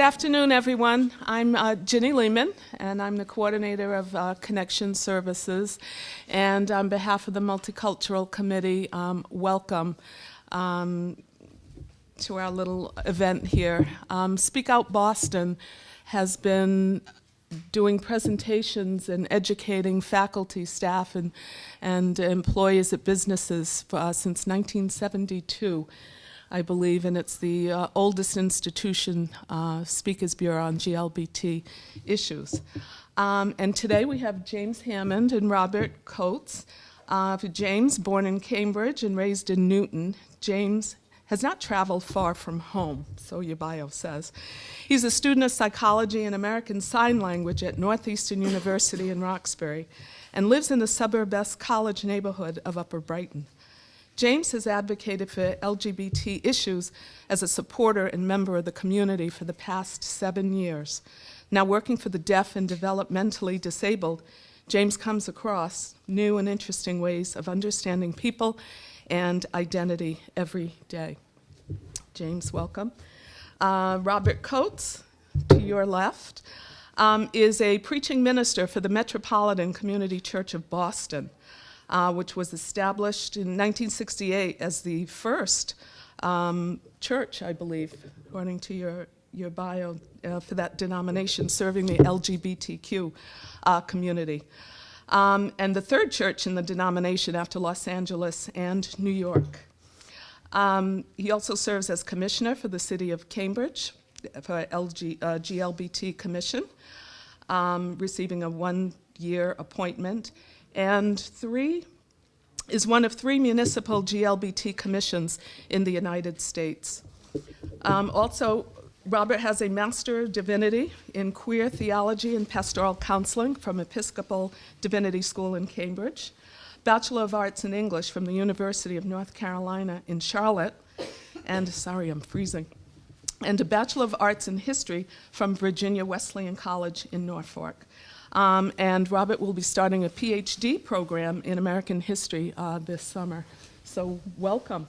Good afternoon, everyone. I'm uh, Ginny Lehman, and I'm the coordinator of uh, Connection Services. And on behalf of the Multicultural Committee, um, welcome um, to our little event here. Um, Speak Out Boston has been doing presentations and educating faculty, staff, and, and employees at businesses for, uh, since 1972. I believe, and it's the uh, oldest institution, uh, Speakers Bureau on GLBT issues. Um, and today we have James Hammond and Robert Coates. Uh, James, born in Cambridge and raised in Newton, James has not traveled far from home, so your bio says. He's a student of psychology and American Sign Language at Northeastern University in Roxbury and lives in the suburb-esque college neighborhood of Upper Brighton. James has advocated for LGBT issues as a supporter and member of the community for the past seven years. Now working for the deaf and developmentally disabled, James comes across new and interesting ways of understanding people and identity every day. James, welcome. Uh, Robert Coates, to your left, um, is a preaching minister for the Metropolitan Community Church of Boston, uh, which was established in 1968 as the first um, church, I believe, according to your, your bio, uh, for that denomination, serving the LGBTQ uh, community um, and the third church in the denomination after Los Angeles and New York. Um, he also serves as commissioner for the city of Cambridge for LG, uh, GLBT Commission, um, receiving a one-year appointment, and three is one of three municipal GLBT commissions in the United States. Um, also, Robert has a Master of Divinity in Queer Theology and Pastoral Counseling from Episcopal Divinity School in Cambridge, Bachelor of Arts in English from the University of North Carolina in Charlotte, and sorry, I'm freezing, and a Bachelor of Arts in History from Virginia Wesleyan College in Norfolk. Um, and Robert will be starting a PhD program in American history uh, this summer. So welcome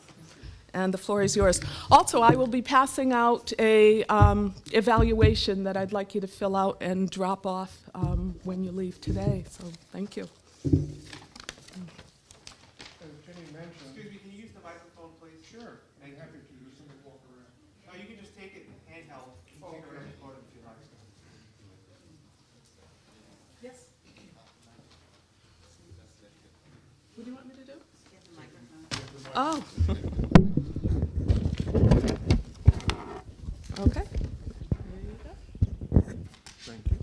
and the floor is yours. Also, I will be passing out a um, evaluation that I'd like you to fill out and drop off um, when you leave today. So thank you. Excuse me, can you use the microphone, please? Sure, I'm happy to, do somebody walk around. Oh, you can just take it handheld. You can take it around the podium if you like. Yes. What do you want me to do? Oh. Okay. Thank you.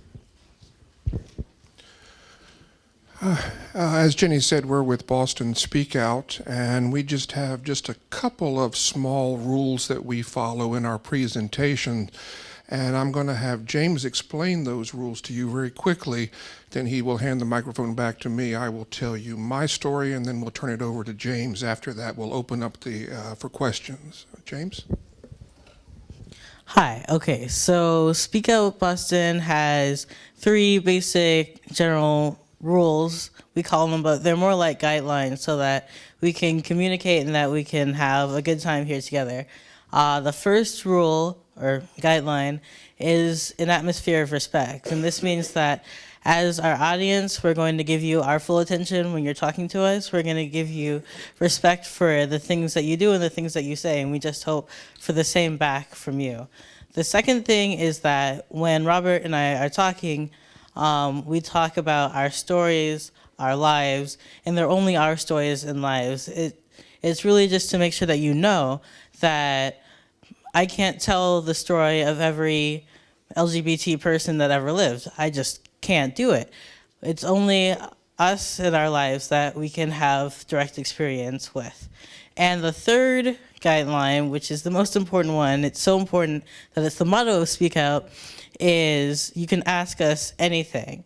Uh, As Jenny said, we're with Boston Speak Out, and we just have just a couple of small rules that we follow in our presentation. And I'm going to have James explain those rules to you very quickly. Then he will hand the microphone back to me. I will tell you my story, and then we'll turn it over to James. After that, we'll open up the uh, for questions. James? Hi, okay, so Speak Out Boston has three basic general rules, we call them, but they're more like guidelines so that we can communicate and that we can have a good time here together. Uh, the first rule or guideline is an atmosphere of respect, and this means that as our audience, we're going to give you our full attention when you're talking to us. We're going to give you respect for the things that you do and the things that you say, and we just hope for the same back from you. The second thing is that when Robert and I are talking, um, we talk about our stories, our lives, and they're only our stories and lives. It, it's really just to make sure that you know that I can't tell the story of every LGBT person that ever lived. I just can't do it. It's only us in our lives that we can have direct experience with. And the third guideline, which is the most important one, it's so important that it's the motto of Speak Out, is you can ask us anything.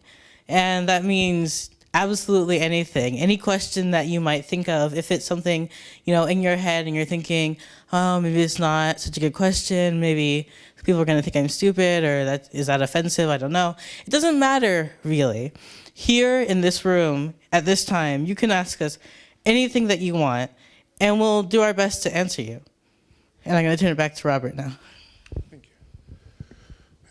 And that means absolutely anything. Any question that you might think of, if it's something, you know, in your head and you're thinking, oh, maybe it's not such a good question, maybe people are going to think I'm stupid or that is that offensive? I don't know. It doesn't matter really. Here in this room at this time, you can ask us anything that you want and we'll do our best to answer you. And I'm going to turn it back to Robert now.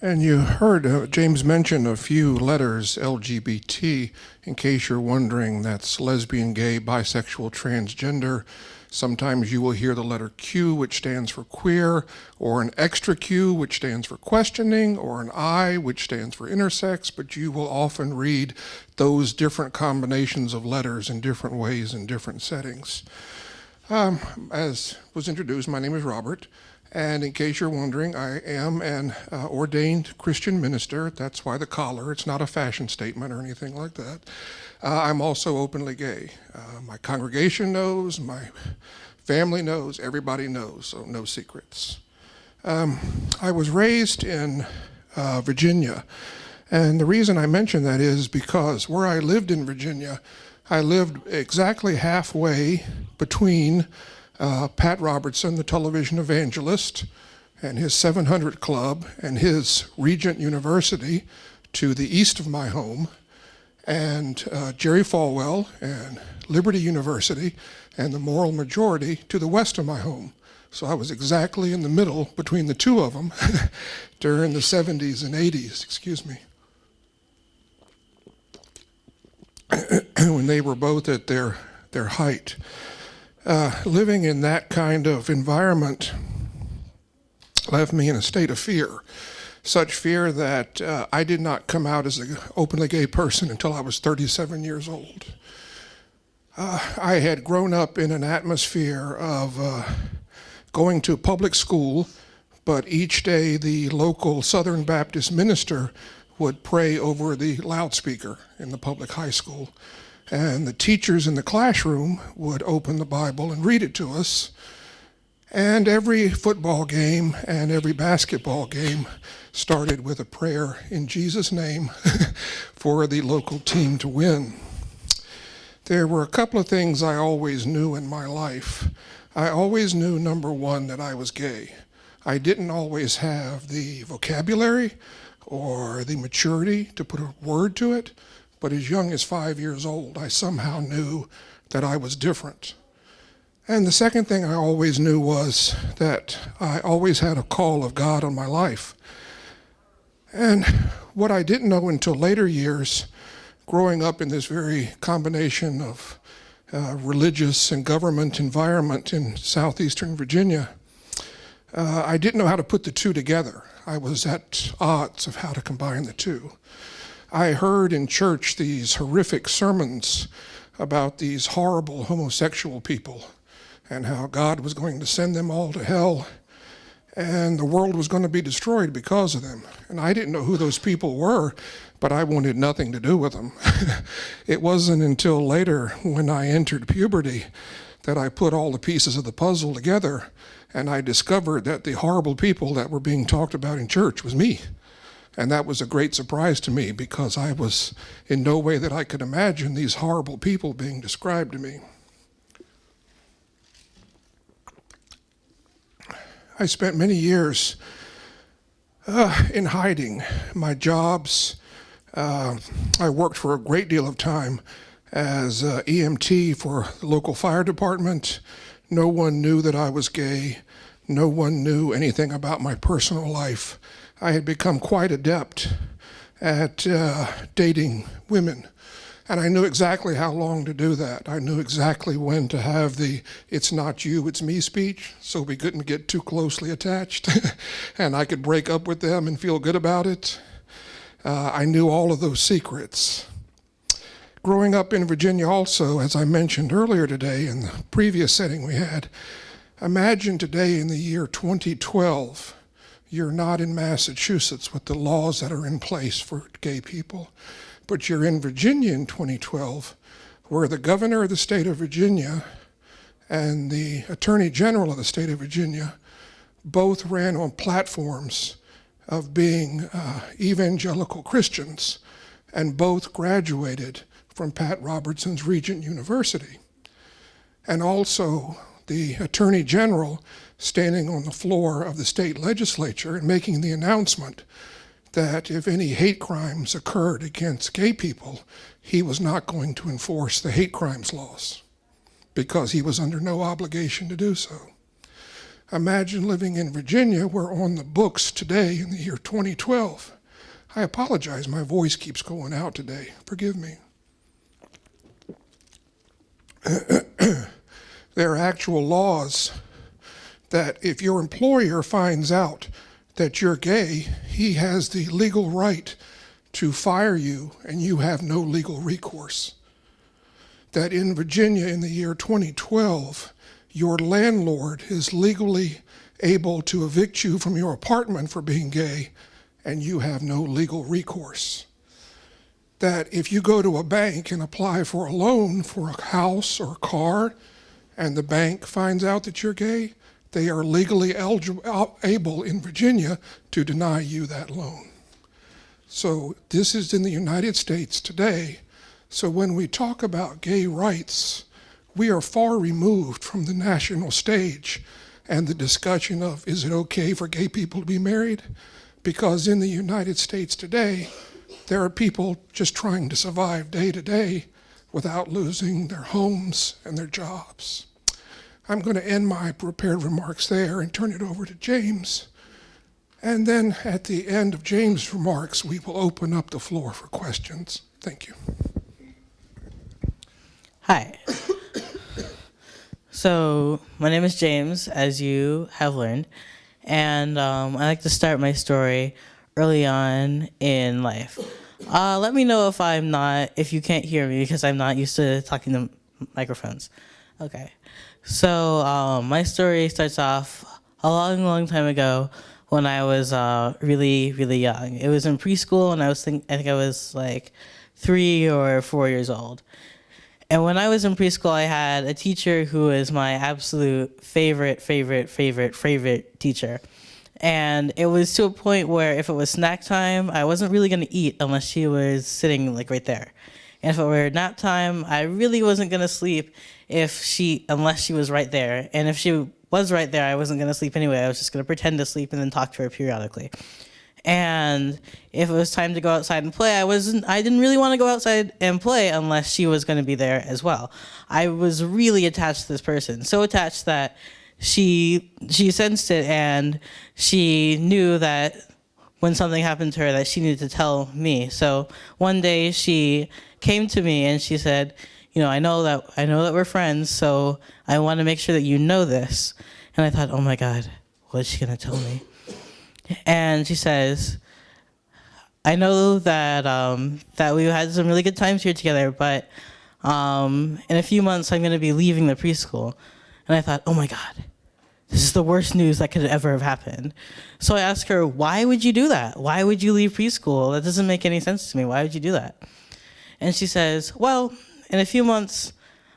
And you heard uh, James mention a few letters LGBT. In case you're wondering, that's lesbian, gay, bisexual, transgender. Sometimes you will hear the letter Q, which stands for queer, or an extra Q, which stands for questioning, or an I, which stands for intersex, but you will often read those different combinations of letters in different ways in different settings. Um, as was introduced, my name is Robert. And in case you're wondering, I am an uh, ordained Christian minister. That's why the collar. It's not a fashion statement or anything like that. Uh, I'm also openly gay. Uh, my congregation knows, my family knows, everybody knows, so no secrets. Um, I was raised in uh, Virginia. And the reason I mention that is because where I lived in Virginia, I lived exactly halfway between uh, Pat Robertson, the television evangelist, and his 700 Club and his Regent University to the east of my home, and uh, Jerry Falwell and Liberty University and the Moral Majority to the west of my home. So I was exactly in the middle between the two of them during the 70s and 80s, excuse me. when they were both at their, their height uh, living in that kind of environment left me in a state of fear. Such fear that uh, I did not come out as an openly gay person until I was 37 years old. Uh, I had grown up in an atmosphere of uh, going to public school, but each day the local Southern Baptist minister would pray over the loudspeaker in the public high school. And the teachers in the classroom would open the Bible and read it to us. And every football game and every basketball game started with a prayer in Jesus' name for the local team to win. There were a couple of things I always knew in my life. I always knew, number one, that I was gay. I didn't always have the vocabulary or the maturity to put a word to it, but as young as five years old, I somehow knew that I was different. And the second thing I always knew was that I always had a call of God on my life. And what I didn't know until later years, growing up in this very combination of uh, religious and government environment in southeastern Virginia, uh, I didn't know how to put the two together. I was at odds of how to combine the two. I heard in church these horrific sermons about these horrible homosexual people and how God was going to send them all to hell and the world was going to be destroyed because of them. And I didn't know who those people were, but I wanted nothing to do with them. it wasn't until later when I entered puberty that I put all the pieces of the puzzle together and I discovered that the horrible people that were being talked about in church was me. And that was a great surprise to me because I was in no way that I could imagine these horrible people being described to me. I spent many years uh, in hiding. My jobs, uh, I worked for a great deal of time as uh, EMT for the local fire department. No one knew that I was gay. No one knew anything about my personal life. I had become quite adept at uh, dating women. And I knew exactly how long to do that. I knew exactly when to have the it's not you, it's me speech, so we couldn't get too closely attached. and I could break up with them and feel good about it. Uh, I knew all of those secrets. Growing up in Virginia, also, as I mentioned earlier today in the previous setting we had, imagine today in the year 2012 you're not in Massachusetts with the laws that are in place for gay people, but you're in Virginia in 2012, where the governor of the state of Virginia and the attorney general of the state of Virginia both ran on platforms of being uh, evangelical Christians, and both graduated from Pat Robertson's Regent University. And also, the attorney general standing on the floor of the state legislature and making the announcement that if any hate crimes occurred against gay people, he was not going to enforce the hate crimes laws because he was under no obligation to do so. Imagine living in Virginia where on the books today in the year 2012. I apologize, my voice keeps going out today. Forgive me. there are actual laws that if your employer finds out that you're gay, he has the legal right to fire you and you have no legal recourse. That in Virginia in the year 2012, your landlord is legally able to evict you from your apartment for being gay and you have no legal recourse. That if you go to a bank and apply for a loan for a house or a car and the bank finds out that you're gay, they are legally eligible, able in Virginia to deny you that loan. So this is in the United States today. So when we talk about gay rights, we are far removed from the national stage and the discussion of is it okay for gay people to be married? Because in the United States today, there are people just trying to survive day to day without losing their homes and their jobs. I'm going to end my prepared remarks there and turn it over to James. And then at the end of James' remarks, we will open up the floor for questions. Thank you. Hi. so, my name is James, as you have learned, and um, I like to start my story early on in life. Uh, let me know if I'm not, if you can't hear me because I'm not used to talking to microphones. Okay. So, um, my story starts off a long, long time ago when I was uh, really, really young. It was in preschool, and I was think I think I was like three or four years old. And when I was in preschool, I had a teacher who was my absolute favorite, favorite, favorite, favorite teacher. And it was to a point where if it was snack time, I wasn't really going to eat unless she was sitting like right there. And if it were nap time, I really wasn't going to sleep if she unless she was right there. And if she was right there. I wasn't going to sleep anyway. I was just going to pretend to sleep and then talk to her periodically. And if it was time to go outside and play, I wasn't I didn't really want to go outside and play unless she was going to be there as well. I was really attached to this person. So attached that she she sensed it and she knew that when something happened to her that she needed to tell me. So one day she came to me and she said, you know, I know that I know that we're friends, so I want to make sure that you know this. And I thought, oh my God, what is she gonna tell me? And she says, I know that um, that we had some really good times here together, but um, in a few months I'm gonna be leaving the preschool. And I thought, oh my God, this is the worst news that could ever have happened. So I asked her, why would you do that? Why would you leave preschool? That doesn't make any sense to me. Why would you do that? And she says, well, in a few months,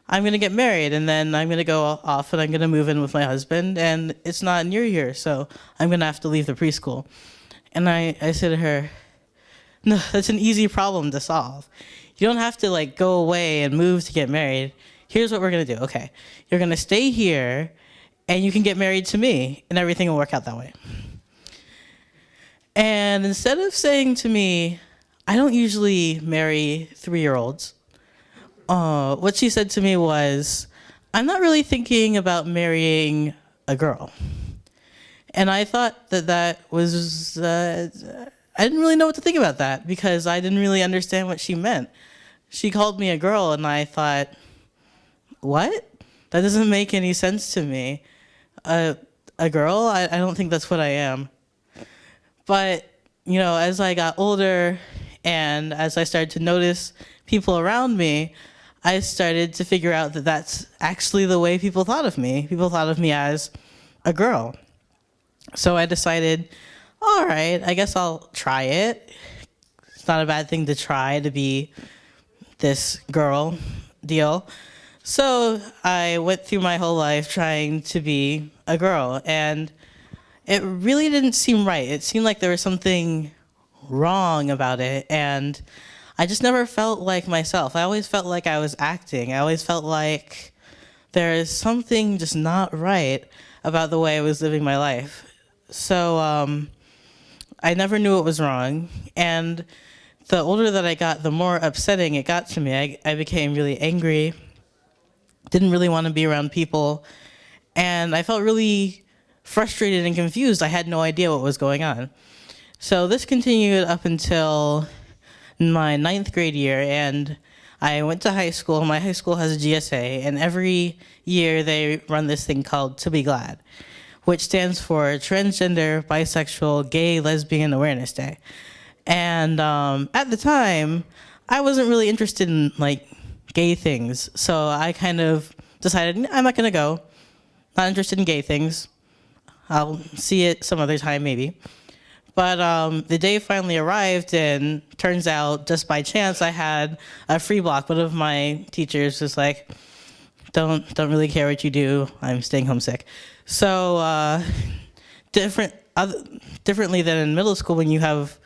I'm going to get married and then I'm going to go off and I'm going to move in with my husband and it's not near here, so I'm going to have to leave the preschool. And I, I said to her, no, that's an easy problem to solve. You don't have to like go away and move to get married. Here's what we're going to do. Okay. You're going to stay here and you can get married to me and everything will work out that way. And instead of saying to me, I don't usually marry three year olds, uh, what she said to me was, I'm not really thinking about marrying a girl. And I thought that that was, uh, I didn't really know what to think about that because I didn't really understand what she meant. She called me a girl, and I thought, what? That doesn't make any sense to me. Uh, a girl? I, I don't think that's what I am. But, you know, as I got older and as I started to notice people around me, I started to figure out that that's actually the way people thought of me. People thought of me as a girl. So I decided, all right, I guess I'll try it. It's not a bad thing to try to be this girl deal. So I went through my whole life trying to be a girl, and it really didn't seem right. It seemed like there was something wrong about it, and I just never felt like myself. I always felt like I was acting. I always felt like there is something just not right about the way I was living my life. So um, I never knew it was wrong. And the older that I got, the more upsetting it got to me. I, I became really angry, didn't really want to be around people. And I felt really frustrated and confused. I had no idea what was going on. So this continued up until my ninth grade year, and I went to high school. My high school has a GSA, and every year they run this thing called To Be Glad, which stands for Transgender, Bisexual, Gay, Lesbian Awareness Day. And um, at the time, I wasn't really interested in like gay things, so I kind of decided I'm not gonna go. Not interested in gay things. I'll see it some other time maybe. But um, the day finally arrived, and turns out, just by chance, I had a free block. One of my teachers was like, "Don't don't really care what you do. I'm staying homesick." So uh, different, other, differently than in middle school when you have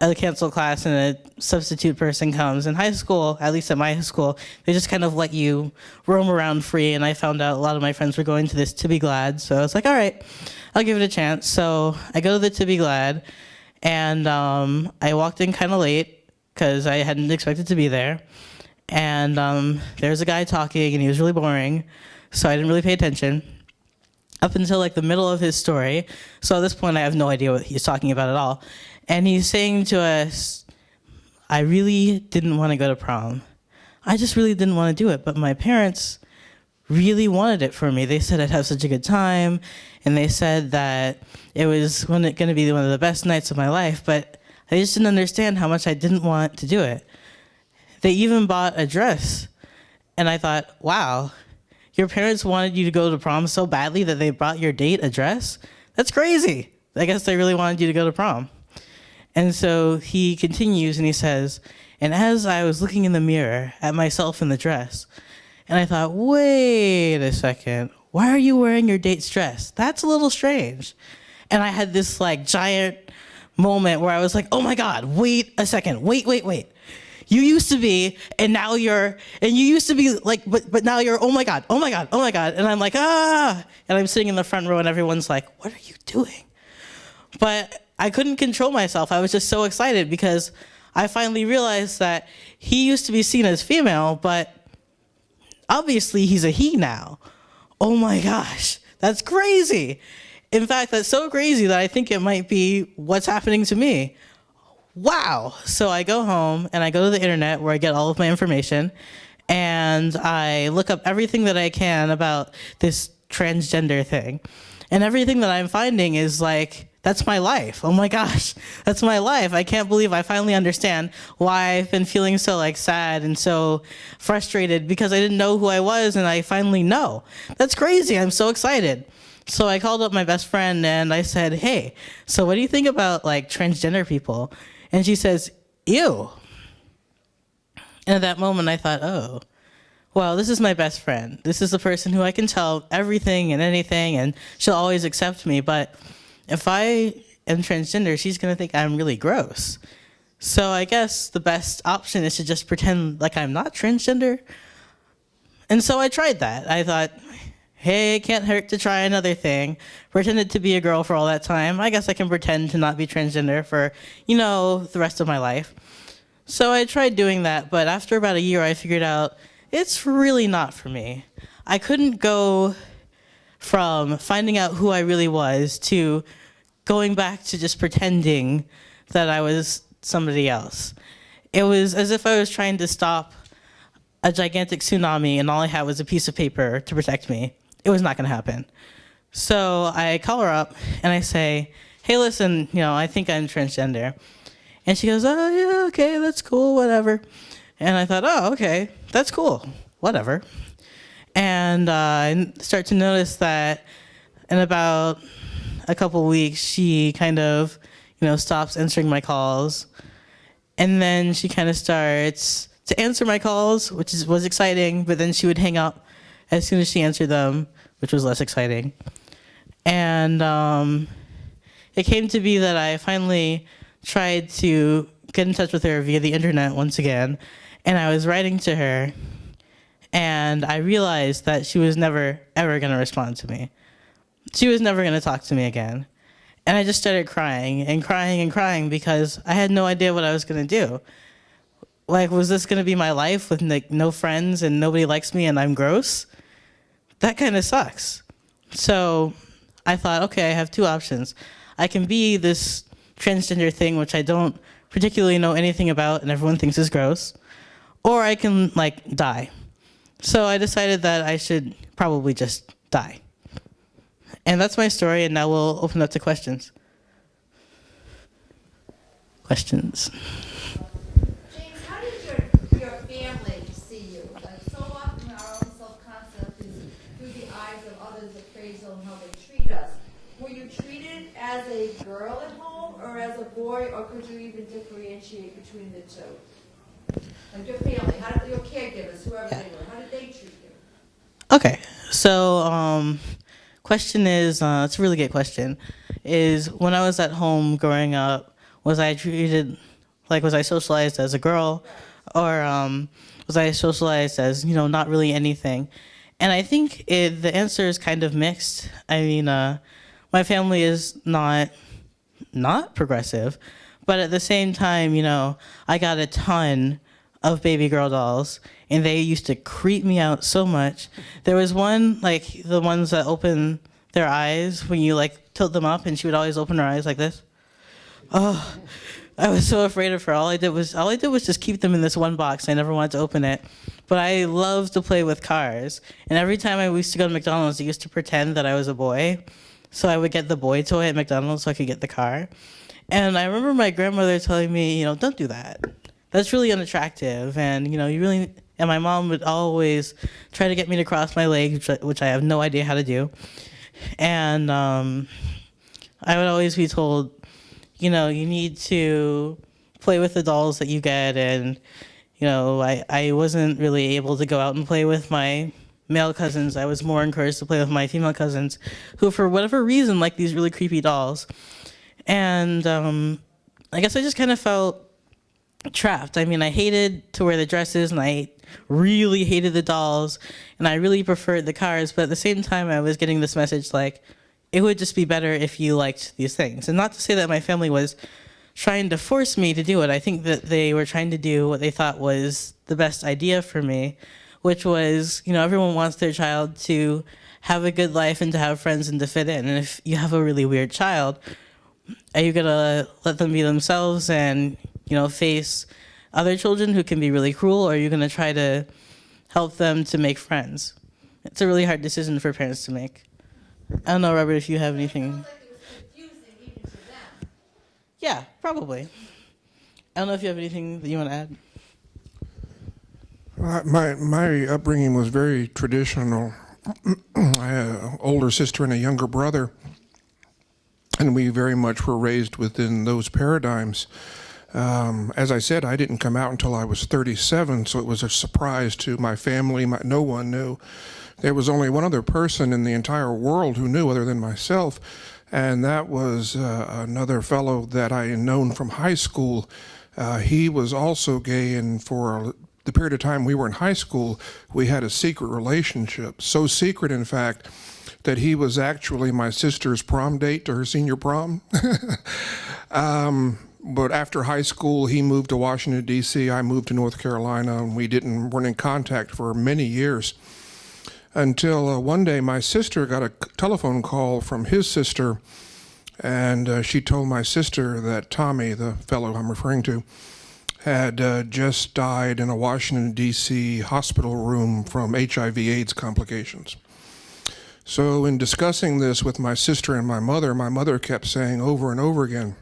a canceled class and a substitute person comes. In high school, at least at my school, they just kind of let you roam around free. And I found out a lot of my friends were going to this To Be Glad. So I was like, all right, I'll give it a chance. So I go to the To Be Glad, and um, I walked in kind of late because I hadn't expected to be there. And um, there's a guy talking, and he was really boring. So I didn't really pay attention up until like the middle of his story. So at this point, I have no idea what he's talking about at all. And he's saying to us, I really didn't want to go to prom. I just really didn't want to do it. But my parents really wanted it for me. They said I'd have such a good time. And they said that it was going to be one of the best nights of my life. But I just didn't understand how much I didn't want to do it. They even bought a dress. And I thought, wow, your parents wanted you to go to prom so badly that they brought your date a dress? That's crazy. I guess they really wanted you to go to prom. And so he continues and he says, And as I was looking in the mirror at myself in the dress, and I thought, wait a second, why are you wearing your date's dress? That's a little strange. And I had this like giant moment where I was like, oh my God, wait a second, wait, wait, wait. You used to be, and now you're, and you used to be like, but, but now you're, oh my God, oh my God, oh my God. And I'm like, ah. And I'm sitting in the front row, and everyone's like, what are you doing? But I couldn't control myself. I was just so excited because I finally realized that he used to be seen as female, but obviously he's a he now. Oh my gosh, that's crazy. In fact, that's so crazy that I think it might be what's happening to me. Wow. So I go home and I go to the internet where I get all of my information and I look up everything that I can about this transgender thing. And everything that I'm finding is like, that's my life. Oh my gosh, that's my life. I can't believe I finally understand why I've been feeling so like sad and so frustrated because I didn't know who I was and I finally know. That's crazy. I'm so excited. So I called up my best friend and I said, "Hey, so what do you think about like transgender people?" And she says, "Ew." And at that moment I thought, "Oh, well, this is my best friend. This is the person who I can tell everything and anything and she'll always accept me, but if I am transgender, she's gonna think I'm really gross. So I guess the best option is to just pretend like I'm not transgender. And so I tried that. I thought, hey, it can't hurt to try another thing. Pretended to be a girl for all that time. I guess I can pretend to not be transgender for, you know, the rest of my life. So I tried doing that, but after about a year, I figured out it's really not for me. I couldn't go from finding out who I really was to going back to just pretending that I was somebody else. It was as if I was trying to stop a gigantic tsunami and all I had was a piece of paper to protect me. It was not going to happen. So I call her up and I say, hey, listen, you know, I think I'm transgender. And she goes, oh, yeah, okay, that's cool, whatever. And I thought, oh, okay, that's cool, whatever. And uh, I start to notice that in about a couple weeks, she kind of, you know, stops answering my calls. And then she kind of starts to answer my calls, which is, was exciting, but then she would hang up as soon as she answered them, which was less exciting. And um, it came to be that I finally tried to get in touch with her via the internet once again. And I was writing to her, and I realized that she was never, ever going to respond to me she was never going to talk to me again. And I just started crying and crying and crying because I had no idea what I was going to do. Like, was this going to be my life with like no friends and nobody likes me and I'm gross? That kind of sucks. So I thought, okay, I have two options. I can be this transgender thing, which I don't particularly know anything about and everyone thinks is gross, or I can like die. So I decided that I should probably just die. And that's my story, and now we'll open up to questions. Questions? James, how did your, your family see you? Like, so often our own self-concept is through the eyes of others appraisal and how they treat us. Were you treated as a girl at home or as a boy, or could you even differentiate between the two? Like your family, how did, your caregivers, whoever they were, how did they treat you? Okay, so um, question is, uh, it's a really good question. Is when I was at home growing up, was I treated like was I socialized as a girl, or um, was I socialized as you know not really anything? And I think it, the answer is kind of mixed. I mean, uh, my family is not not progressive, but at the same time, you know, I got a ton of baby girl dolls and they used to creep me out so much. There was one like the ones that open their eyes when you like tilt them up and she would always open her eyes like this. Oh, I was so afraid of her. All I did was all I did was just keep them in this one box. I never wanted to open it. But I loved to play with cars. And every time I used to go to McDonald's, I used to pretend that I was a boy. So I would get the boy toy at McDonald's so I could get the car. And I remember my grandmother telling me, you know, don't do that. That's really unattractive. And, you know, you really, and my mom would always try to get me to cross my legs, which I- have no idea how to do. And um, I would always be told, you know, you need to play with the dolls that you get. And, you know, I, I wasn't really able to go out and play with my male cousins. I was more encouraged to play with my female cousins, who, for whatever reason, like these really creepy dolls. And um, I guess I just kind of felt trapped. I mean, I hated to wear the dresses and I really hated the dolls and I really preferred the cars, but at the same time, I was getting this message like, it would just be better if you liked these things. And not to say that my family was trying to force me to do it. I think that they were trying to do what they thought was the best idea for me, which was, you know, everyone wants their child to have a good life and to have friends and to fit in. And if you have a really weird child, are you gonna let them be themselves and you know face other children who can be really cruel or are you gonna try to help them to make friends it's a really hard decision for parents to make i don't know robert if you have anything Sounds like it was confusing even to them. yeah probably i don't know if you have anything that you want to add Uh, My my upbringing was very traditional. I had an older sister and a younger brother, and we very much were raised within those paradigms. Um, as I said, I didn't come out until I was 37, so it was a surprise to my family. My, no one knew. There was only one other person in the entire world who knew, other than myself, and that was uh, another fellow that I had known from high school. Uh, he was also gay, and for the period of time we were in high school, we had a secret relationship. So secret, in fact, that he was actually my sister's prom date to her senior prom. um, but after high school, he moved to Washington D.C. I moved to North Carolina, and we didn't weren't in contact for many years. Until uh, one day, my sister got a telephone call from his sister, and uh, she told my sister that Tommy, the fellow I'm referring to, had uh, just died in a Washington, D.C. hospital room from HIV/AIDS complications. So, in discussing this with my sister and my mother, my mother kept saying over and over again,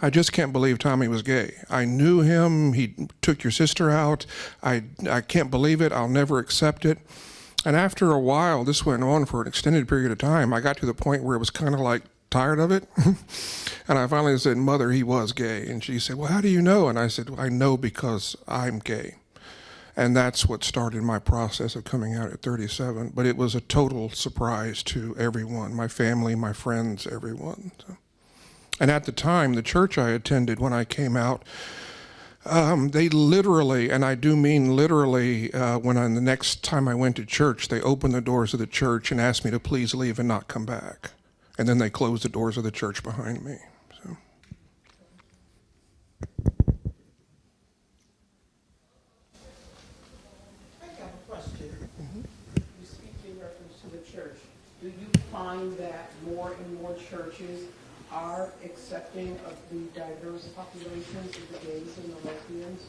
I just can't believe Tommy was gay. I knew him. He took your sister out. I, I can't believe it. I'll never accept it. And after a while, this went on for an extended period of time. I got to the point where it was kind of like tired of it. and I finally said, Mother, he was gay. And she said, Well, how do you know? And I said, well, I know because I'm gay. And that's what started my process of coming out at 37. But it was a total surprise to everyone my family, my friends, everyone. So. And at the time, the church I attended when I came out, um, they literally, and I do mean literally, uh, when I, the next time I went to church, they opened the doors of the church and asked me to please leave and not come back. And then they closed the doors of the church behind me. So. I have a question. You speak in reference to the church. do you find that more and more churches are accepting of the diverse populations of the gays and the lesbians?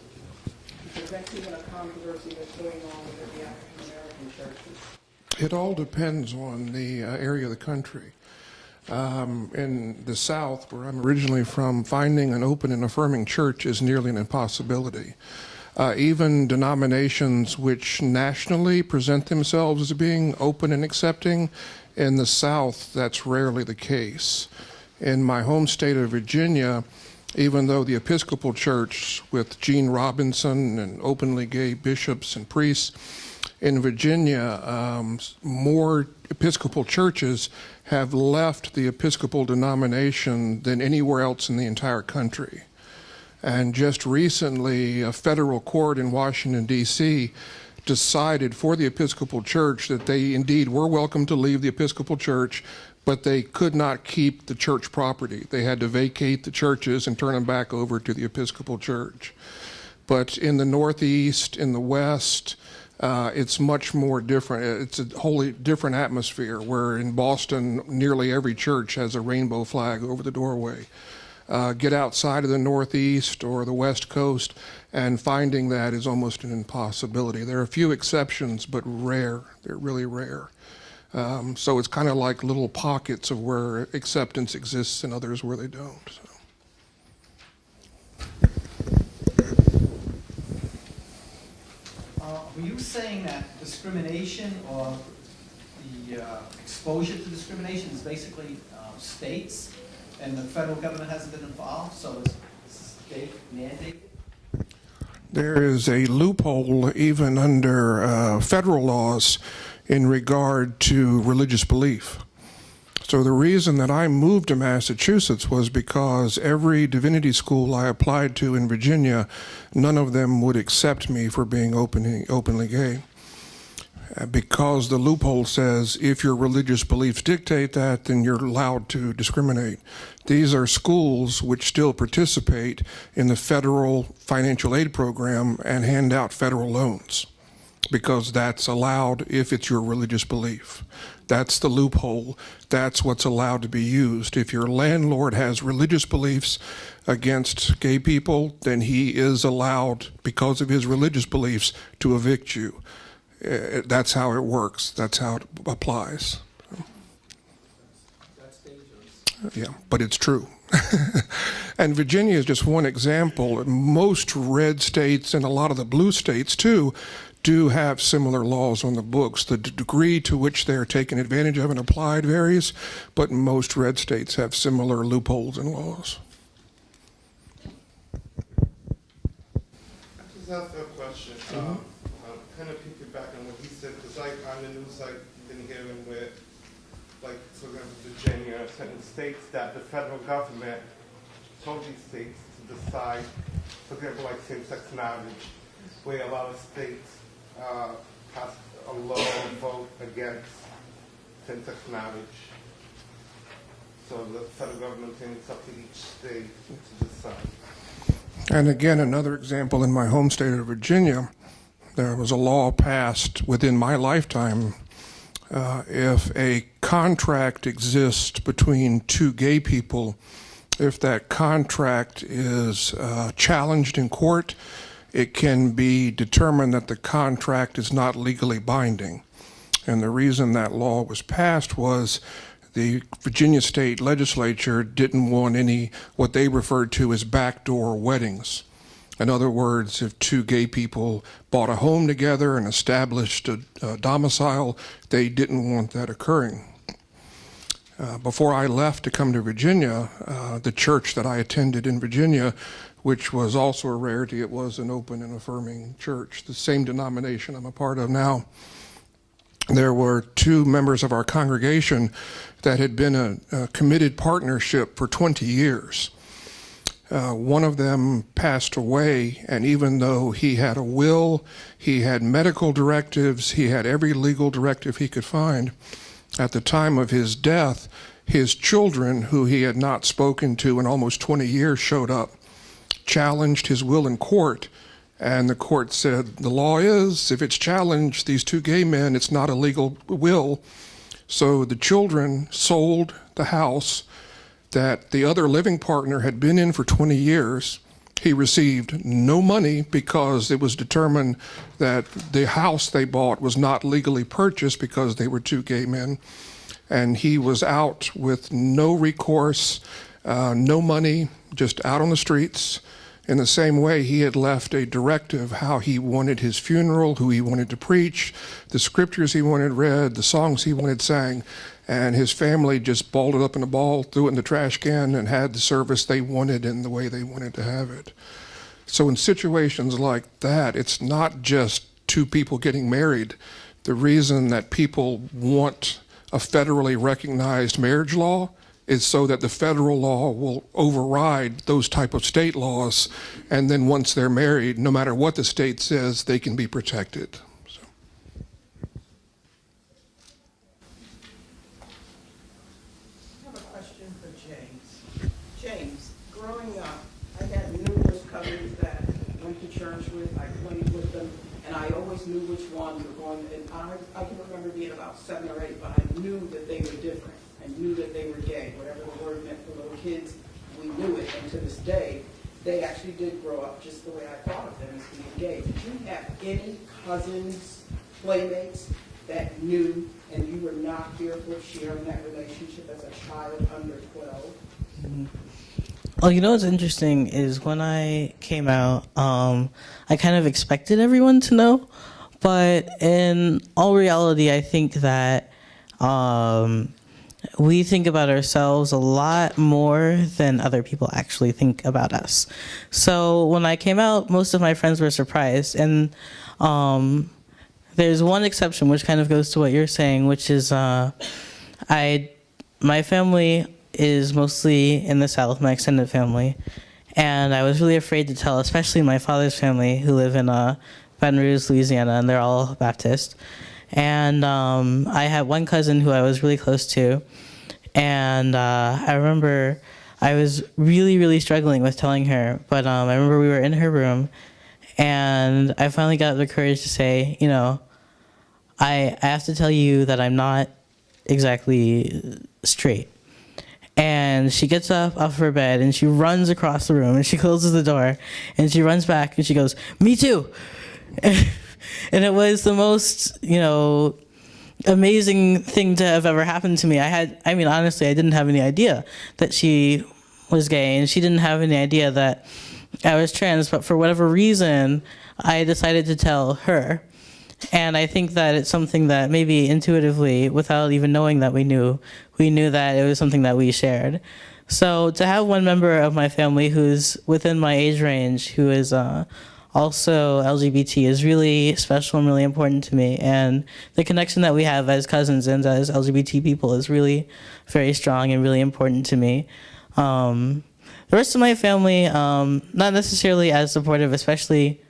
Because that's even a controversy that's going on within the African American churches. It all depends on the uh, area of the country. Um, in the South, where I'm originally from, finding an open and affirming church is nearly an impossibility. Uh, even denominations which nationally present themselves as being open and accepting, in the South, that's rarely the case. In my home state of Virginia, even though the Episcopal Church, with Gene Robinson and openly gay bishops and priests, in Virginia, um, more Episcopal churches have left the Episcopal denomination than anywhere else in the entire country. And just recently, a federal court in Washington, D.C. decided for the Episcopal Church that they indeed were welcome to leave the Episcopal Church, but they could not keep the church property. They had to vacate the churches and turn them back over to the Episcopal Church. But in the Northeast, in the West, uh, it's much more different. It's a wholly different atmosphere where in Boston, nearly every church has a rainbow flag over the doorway. Uh, get outside of the Northeast or the West Coast, and finding that is almost an impossibility. There are a few exceptions, but rare. They're really rare. Um, so it's kind of like little pockets of where acceptance exists and others where they don't. So. Uh, Were you saying that discrimination or the uh, exposure to discrimination is basically uh, states and the federal government hasn't been involved, so it's state mandated? There is a loophole even under uh, federal laws in regard to religious belief. So the reason that I moved to Massachusetts was because every divinity school I applied to in Virginia, none of them would accept me for being openly, openly gay. Uh, Because the loophole says if your religious beliefs dictate that, then you're allowed to discriminate. These are schools which still participate in the federal financial aid program and hand out federal loans because that's allowed if it's your religious belief. That's the loophole. That's what's allowed to be used. If your landlord has religious beliefs against gay people, then he is allowed, because of his religious beliefs, to evict you. Uh, That's how it works. That's how it applies. Yeah, but it's true. and Virginia is just one example. Most red states and a lot of the blue states, too, do have similar laws on the books. The d- degree to which they are taken advantage of and applied varies, but most red states have similar loopholes in laws. I just asked a question, um, uh, kind of piggyback on what he said, because like on the news, I've been hearing where, like, for example, Virginia, certain states that the federal government told these states to decide, for example, like same-sex marriage, where a lot of states, uh, passed a law and vote against same-sex marriage. So the federal government saying it's up to each state to decide. And again, another example in my home state of Virginia, there was a law passed within my lifetime. Uh, if a contract exists between two gay people, if that contract is uh, challenged in court, it can be determined that the contract is not legally binding. And the reason that law was passed was the Virginia state legislature didn't want any what they referred to as backdoor weddings. In other words, if two gay people bought a home together and established a, a domicile, they didn't want that occurring. Uh, before I left to come to Virginia, uh, the church that I attended in Virginia, which was also a rarity, it was an open and affirming church, the same denomination I'm a part of now. There were two members of our congregation that had been a, a committed partnership for 20 years. Uh, one of them passed away, and even though he had a will, he had medical directives, he had every legal directive he could find, at the time of his death, his children, who he had not spoken to in almost 20 years, showed up, challenged his will in court, and the court said, the law is, if it's challenged, these two gay men, it's not a legal will. So the children sold the house that the other living partner had been in for 20 years. He received no money because it was determined that the house they bought was not legally purchased because they were two gay men. And he was out with no recourse, uh, no money, just out on the streets. In the same way, he had left a directive how he wanted his funeral, who he wanted to preach, the scriptures he wanted read, the songs he wanted sang, and his family just balled it up in a ball, threw it in the trash can, and had the service they wanted in the way they wanted to have it. So, in situations like that, it's not just two people getting married. The reason that people want a federally recognized marriage law is so that the federal law will override those type of state laws and then once they're married no matter what the state says they can be protected so. I have a question for James. James, growing up, I had numerous cousins that went to church with, I played with them, and I always knew which one were going, and I, I can remember being about seven or eight, but I knew that they were different. I knew that they were gay, whatever the word meant for little kids, we knew it, and to this day, they actually did grow up just the way I thought of them as being gay. Did you have any cousins, playmates that knew and you were not fearful of sharing that relationship as a child under 12? Well, you know what's interesting is when I came out, um, I kind of expected everyone to know, but in all reality, I think that um, we think about ourselves a lot more than other people actually think about us. So when I came out, most of my friends were surprised, and um, there's one exception, which kind of goes to what you're saying, which is uh, I, my family is mostly in the South, my extended family, and I was really afraid to tell, especially my father's family, who live in uh, Baton Rouge, Louisiana, and they're all Baptist. And um, I had one cousin who I was really close to, and uh, I remember I was really, really struggling with telling her. But um, I remember we were in her room, and I finally got the courage to say, you know, I, I have to tell you that I'm not exactly straight. And she gets up off her bed and she runs across the room and she closes the door and she runs back and she goes, Me too. and it was the most, you know, amazing thing to have ever happened to me. I had, I mean, honestly, I didn't have any idea that she was gay and she didn't have any idea that I was trans, but for whatever reason, I decided to tell her. And I think that it's something that maybe intuitively, without even knowing that we knew, we knew that it was something that we shared. So to have one member of my family who's within my age range, who is uh, also LGBT, is really special and really important to me. And the connection that we have as cousins and as LGBT people is really very strong and really important to me. Um, the rest of my family, um, not necessarily as supportive, especially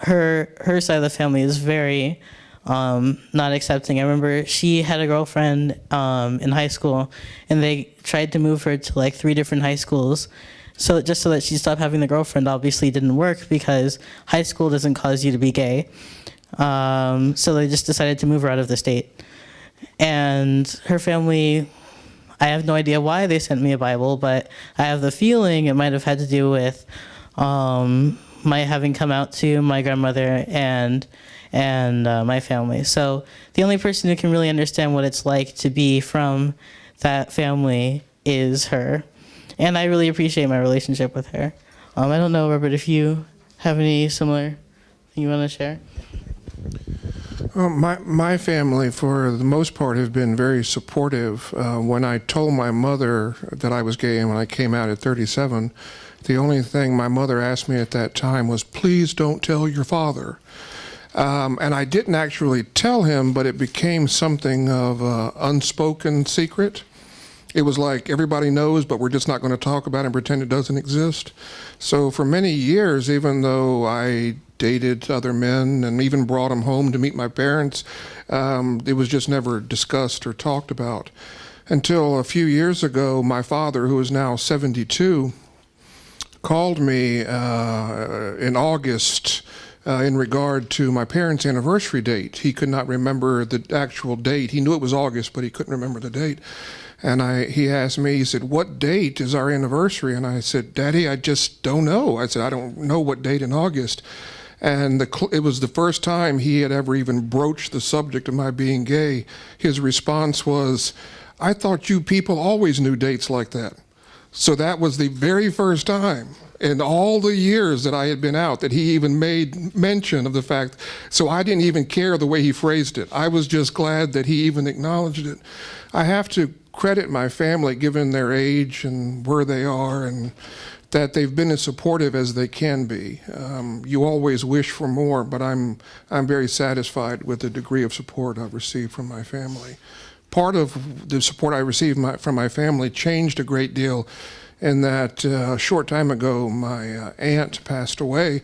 her her side of the family is very um, not accepting. I remember she had a girlfriend um, in high school, and they tried to move her to like three different high schools. So just so that she stopped having the girlfriend, obviously didn't work because high school doesn't cause you to be gay. Um, so they just decided to move her out of the state. And her family, I have no idea why they sent me a Bible, but I have the feeling it might have had to do with um, my having come out to my grandmother and and uh, my family. So the only person who can really understand what it's like to be from that family is her, and I really appreciate my relationship with her. Um, I don't know, Robert, if you have any similar thing you want to share. Well, my my family, for the most part, have been very supportive. Uh, when I told my mother that I was gay and when I came out at 37, the only thing my mother asked me at that time was, "Please don't tell your father." Um, and I didn't actually tell him, but it became something of an unspoken secret. It was like everybody knows, but we're just not going to talk about it and pretend it doesn't exist. So for many years, even though I dated other men and even brought them home to meet my parents, um, it was just never discussed or talked about. Until a few years ago, my father, who is now 72, called me uh, in August uh, in regard to my parents' anniversary date. He could not remember the actual date. He knew it was August, but he couldn't remember the date. And I, he asked me, he said, What date is our anniversary? And I said, Daddy, I just don't know. I said, I don't know what date in August. And the, it was the first time he had ever even broached the subject of my being gay. His response was, I thought you people always knew dates like that. So that was the very first time in all the years that I had been out that he even made mention of the fact. So I didn't even care the way he phrased it. I was just glad that he even acknowledged it. I have to credit my family given their age and where they are and that they've been as supportive as they can be. Um, you always wish for more, but I'm, I'm very satisfied with the degree of support I've received from my family. Part of the support I received my, from my family changed a great deal in that uh, a short time ago, my uh, aunt passed away,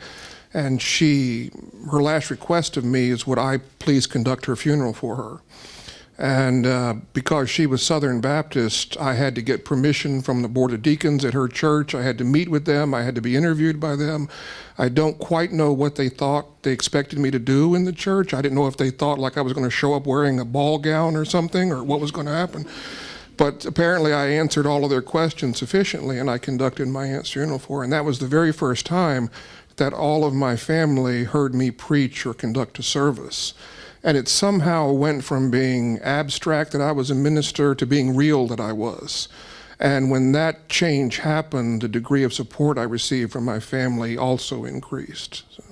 and she, her last request of me is would I please conduct her funeral for her. And uh, because she was Southern Baptist, I had to get permission from the Board of Deacons at her church. I had to meet with them. I had to be interviewed by them. I don't quite know what they thought they expected me to do in the church. I didn't know if they thought like I was going to show up wearing a ball gown or something or what was going to happen. But apparently, I answered all of their questions sufficiently, and I conducted my aunt's funeral for her. And that was the very first time that all of my family heard me preach or conduct a service. And it somehow went from being abstract that I was a minister to being real that I was. And when that change happened, the degree of support I received from my family also increased. So.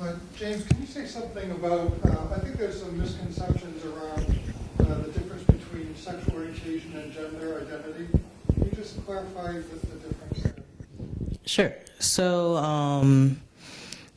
Uh, James, can you say something about, uh, I think there's some misconceptions around uh, the difference between sexual orientation and gender identity. Can you just clarify the, the difference? Sure. So um,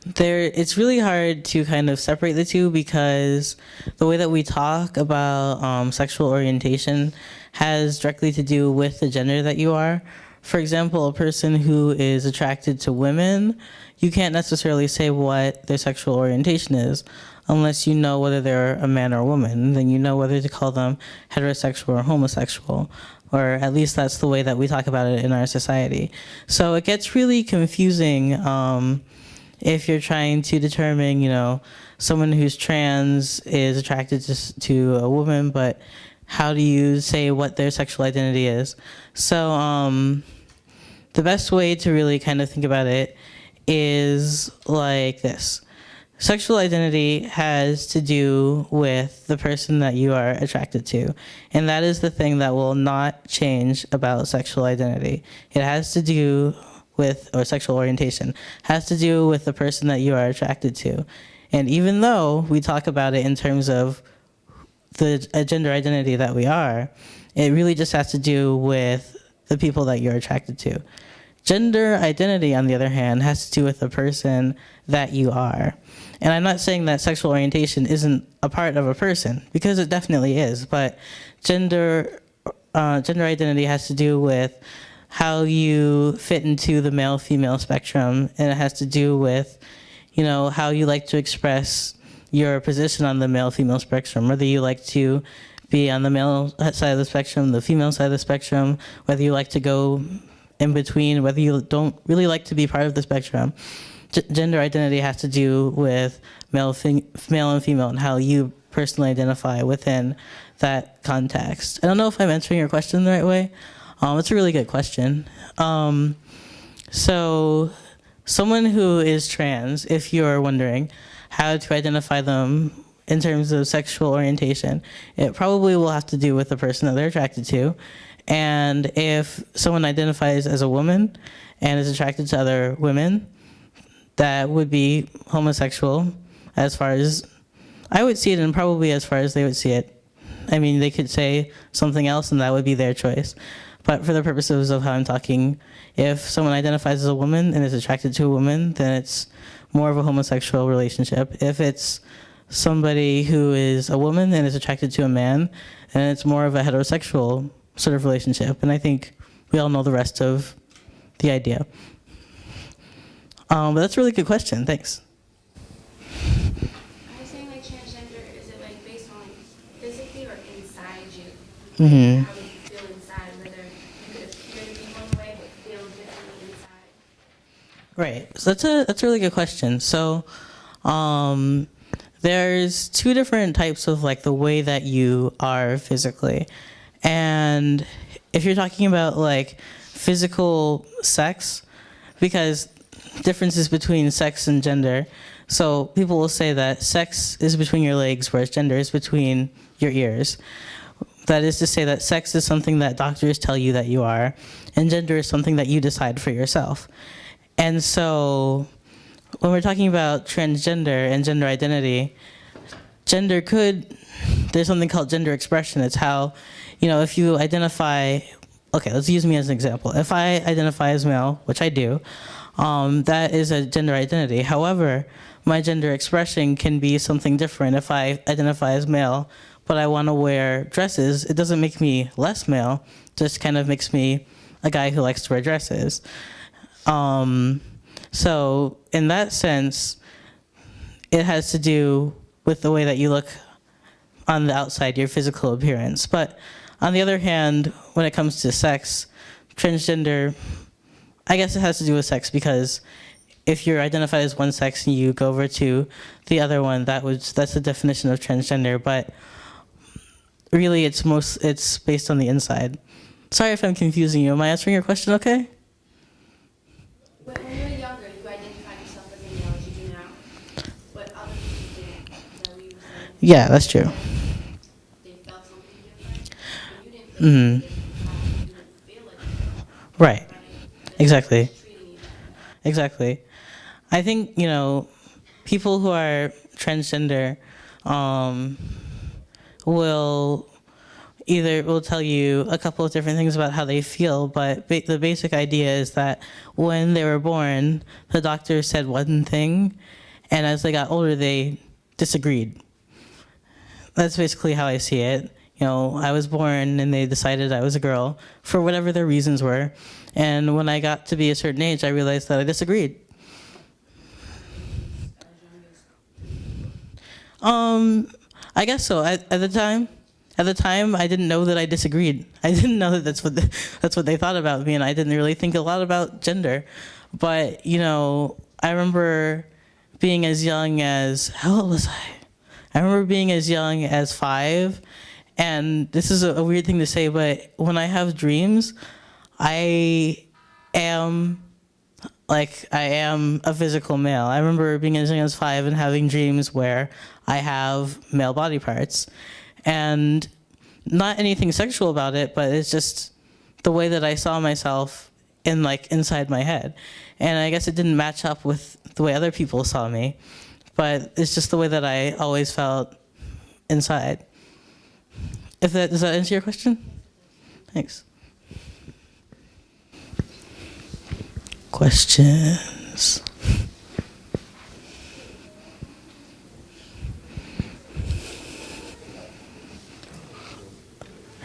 there, it's really hard to kind of separate the two because the way that we talk about um, sexual orientation has directly to do with the gender that you are. For example, a person who is attracted to women, you can't necessarily say what their sexual orientation is unless you know whether they're a man or a woman. Then you know whether to call them heterosexual or homosexual or at least that's the way that we talk about it in our society. So it gets really confusing um, if you're trying to determine, you know, someone who's trans is attracted to, to a woman, but how do you say what their sexual identity is? So um, the best way to really kind of think about it is like this. Sexual identity has to do with the person that you are attracted to. And that is the thing that will not change about sexual identity. It has to do with, or sexual orientation, has to do with the person that you are attracted to. And even though we talk about it in terms of the gender identity that we are, it really just has to do with the people that you're attracted to. Gender identity, on the other hand, has to do with the person that you are. And I'm not saying that sexual orientation isn't a part of a person, because it definitely is, but gender, uh, gender identity has to do with how you fit into the male-female spectrum, and it has to do with, you know, how you like to express your position on the male-female spectrum, whether you like to be on the male side of the spectrum, the female side of the spectrum, whether you like to go in between, whether you don't really like to be part of the spectrum. Gender identity has to do with male, male and female and how you personally identify within that context. I don't know if I'm answering your question the right way. Um, it's a really good question. Um, so someone who is trans, if you're wondering how to identify them in terms of sexual orientation, it probably will have to do with the person that they're attracted to. And if someone identifies as a woman and is attracted to other women, that would be homosexual as far as I would see it and probably as far as they would see it. I mean, they could say something else and that would be their choice. But for the purposes of how I'm talking, if someone identifies as a woman and is attracted to a woman, then it's more of a homosexual relationship. If it's somebody who is a woman and is attracted to a man, then it's more of a heterosexual sort of relationship. And I think we all know the rest of the idea. Um, but that's a really good question. Thanks. I was saying like transgender, is it like based on physically or inside you? Mhm. How you feel inside, whether you could appear to be one way but feel different inside. Right. So that's a that's a really good question. So, um, there's two different types of like the way that you are physically, and if you're talking about like physical sex, because differences between sex and gender. So people will say that sex is between your legs, whereas gender is between your ears. That is to say that sex is something that doctors tell you that you are, and gender is something that you decide for yourself. And so when we're talking about transgender and gender identity, gender could, there's something called gender expression. It's how, you know, if you identify, okay, let's use me as an example. If I identify as male, which I do, um, that is a gender identity. However, my gender expression can be something different. If I identify as male, but I want to wear dresses, it doesn't make me less male, just kind of makes me a guy who likes to wear dresses. Um, so in that sense, it has to do with the way that you look on the outside, your physical appearance. But on the other hand, when it comes to sex, transgender, I guess it has to do with sex because if you're identified as one sex and you go over to the other one, that was that's the definition of transgender. But really, it's most it's based on the inside. Sorry if I'm confusing you. Am I answering your question okay? When, when you were younger, you identified yourself as a male you do now, but other people didn't. Is that what you were saying? Yeah, that's true. They felt something different, but you didn't feel Mhm. like you didn't feel like it, Right. Exactly. Exactly. I think, you know, people who are transgender um, will either will tell you a couple of different things about how they feel, but ba- the basic idea is that when they were born, the doctor said one thing, and as they got older, they disagreed. That's basically how I see it. You know, I was born and they decided I was a girl for whatever their reasons were. And when I got to be a certain age, I realized that I disagreed. Um, I guess so. At, at the time, at the time, I didn't know that I disagreed. I didn't know that that's what the, that's what they thought about me, and I didn't really think a lot about gender. But you know, I remember being as young as how old was I? I remember being as young as five, and this is a, a weird thing to say, but when I have dreams, I am like I am a physical male. I remember being as young as five and having dreams where I have male body parts, and not anything sexual about it, but it's just the way that I saw myself in like inside my head, and I guess it didn't match up with the way other people saw me, but it's just the way that I always felt inside. If that does that answer your question? Thanks. Questions?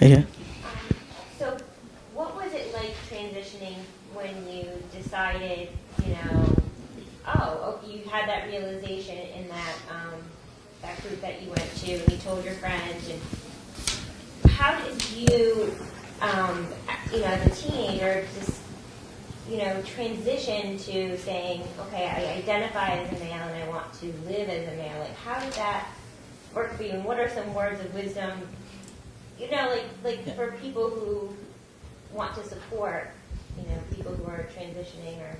Yeah. So, what was it like transitioning when you decided, you know, oh, you had that realization in that um, that group that you went to, and you told your friends, and how did you, um, you know, as a teenager, just you know, transition to saying, okay, I identify as a male and I want to live as a male? Like, how did that work for you? And what are some words of wisdom you know, like like Yeah. for people who want to support, you know, people who are transitioning or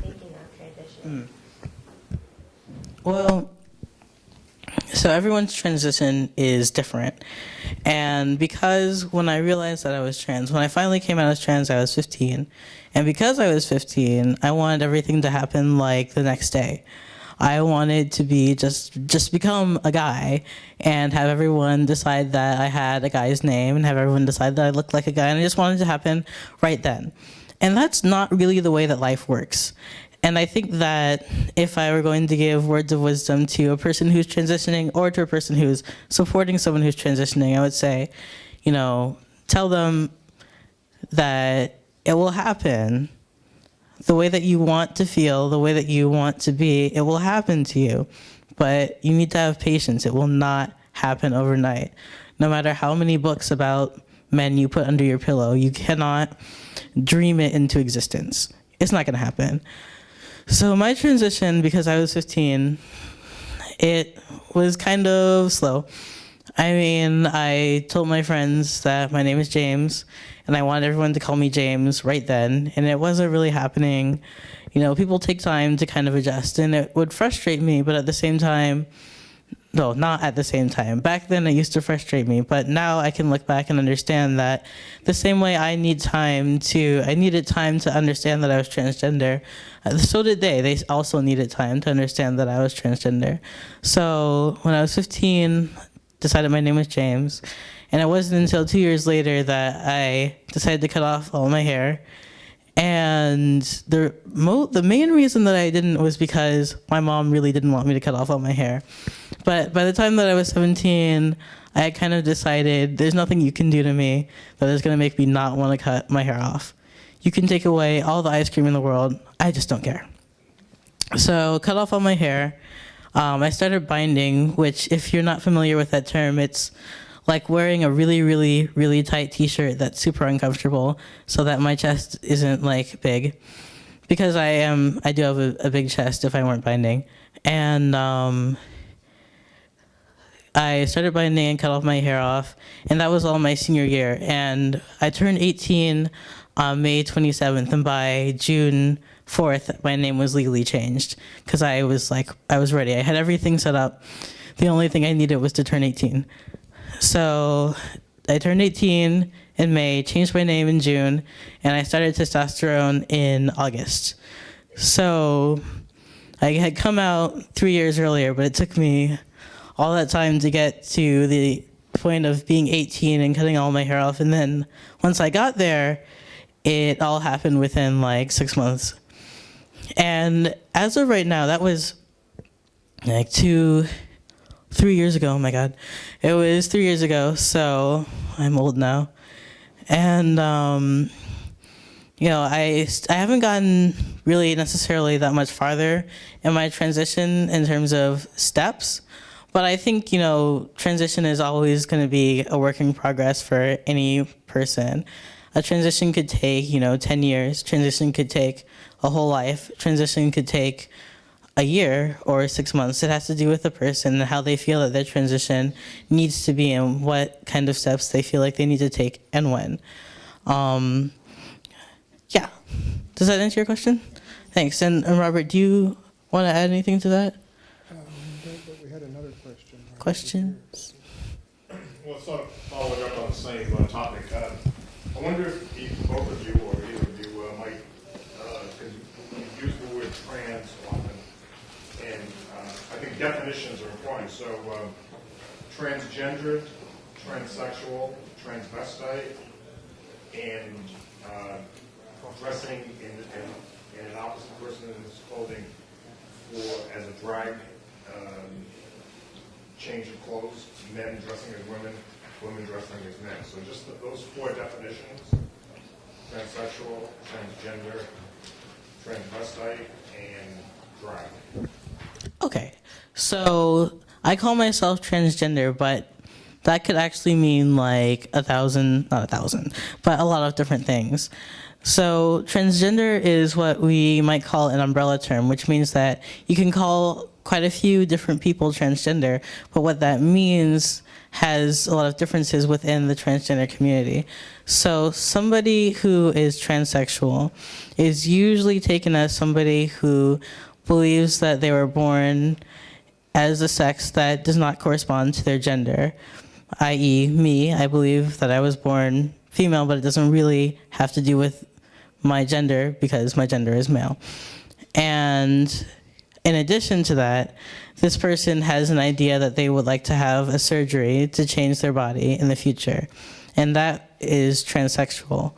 thinking of transitioning. Well, so everyone's transition is different. And because when I realized that I was trans, when I finally came out as trans, I was 15. And because I was 15, I wanted everything to happen like the next day. I wanted to be just just become a guy and have everyone decide that I had a guy's name and have everyone decide that I looked like a guy and I just wanted to happen right then. And that's not really the way that life works. And I think that if I were going to give words of wisdom to a person who's transitioning or to a person who's supporting someone who's transitioning, I would say, you know, tell them that it will happen the way that you want to feel, the way that you want to be, it will happen to you. But you need to have patience. It will not happen overnight. No matter how many books about men you put under your pillow, you cannot dream it into existence. It's not going to happen. So my transition, because I was 15, it was kind of slow. I mean, I told my friends that my name is James, and I wanted everyone to call me James right then, and it wasn't really happening. You know, people take time to kind of adjust, and it would frustrate me, but at the same time, no, not at the same time. Back then, it used to frustrate me, but now I can look back and understand that the same way I need time to, I needed time to understand that I was transgender. uh, So did they. They also needed time to understand that I was transgender. So when I was 15, decided my name was James, and it wasn't until two years later that I decided to cut off all my hair. And the the main reason that I didn't was because my mom really didn't want me to cut off all my hair. But by the time that I was 17, I kind of decided there's nothing you can do to me that is going to make me not want to cut my hair off. You can take away all the ice cream in the world. I just don't care. So cut off all my hair. Um, I started binding, which if you're not familiar with that term, it's like wearing a really, really, really tight t-shirt that's super uncomfortable so that my chest isn't like big. Because I am, I do have a, a big chest if I weren't binding. And um, I started binding and cut off my hair off, and that was all my senior year. And I turned 18 on May 27th, and by June 4th, my name was legally changed because I was like, I was ready. I had everything set up. The only thing I needed was to turn 18. So I turned 18 in May, changed my name in June, and I started testosterone in August. So I had come out three years earlier, but it took me all that time to get to the point of being 18 and cutting all my hair off. And then once I got there, it all happened within like six months. And as of right now, that was like two, three years ago. Oh my God. It was three years ago. So I'm old now. And, um, you know, I, I haven't gotten really necessarily that much farther in my transition in terms of steps. But I think, you know, transition is always going to be a work in progress for any person. A transition could take, you know, 10 years. Transition could take a whole life. Transition could take a year or six months. It has to do with the person and how they feel that their transition needs to be and what kind of steps they feel like they need to take and when. Um, yeah. Does that answer your question? Thanks. And, and Robert, do you want to add anything to that? Um, but we had another question. right Questions? Well, sort of following up on the same uh, topic, uh, I wonder if both of you or either of you uh, might, because you use the word trans often, and uh, I think definitions are important. So um, transgender, transsexual, transvestite, and uh, dressing in, in, in an opposite person's clothing for, as a drag, um, change of clothes, men dressing as women, women dressing as men. So just th- those four definitions, transsexual, transgender, transvestite, and drag. Okay. So I call myself transgender, but that could actually mean like a thousand, not a thousand, but a lot of different things. So transgender is what we might call an umbrella term, which means that you can call quite a few different people transgender, but what that means has a lot of differences within the transgender community. So somebody who is transsexual is usually taken as somebody who believes that they were born as a sex that does not correspond to their gender, i.e., me. I believe that I was born female, but it doesn't really have to do with my gender because my gender is male. And in addition to that, this person has an idea that they would like to have a surgery to change their body in the future, and that is transsexual.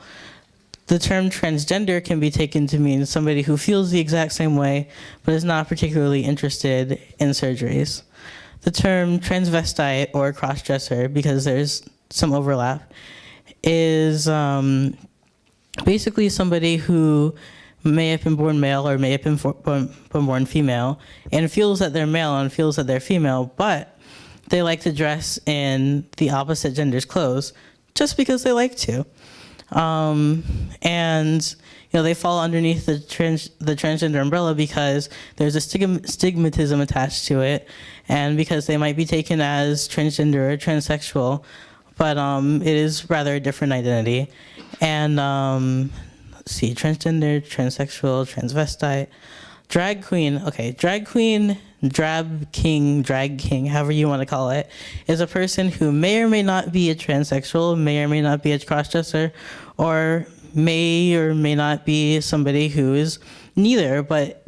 The term transgender can be taken to mean somebody who feels the exact same way but is not particularly interested in surgeries. The term transvestite or crossdresser, because there's some overlap, is um, basically somebody who may have been born male or may have been, for, born, born female and feels that they're male and feels that they're female, but they like to dress in the opposite gender's clothes just because they like to. Um, and you know, they fall underneath the trans the transgender umbrella because there's a stigma, stigmatism attached to it, and because they might be taken as transgender or transsexual, but um, it is rather a different identity. And um, see, transgender, transsexual, transvestite, drag queen. Okay, drag queen, drab king, drag king, however you want to call it, is a person who may or may not be a transsexual, may or may not be a crossdresser, or may or may not be somebody who is neither, but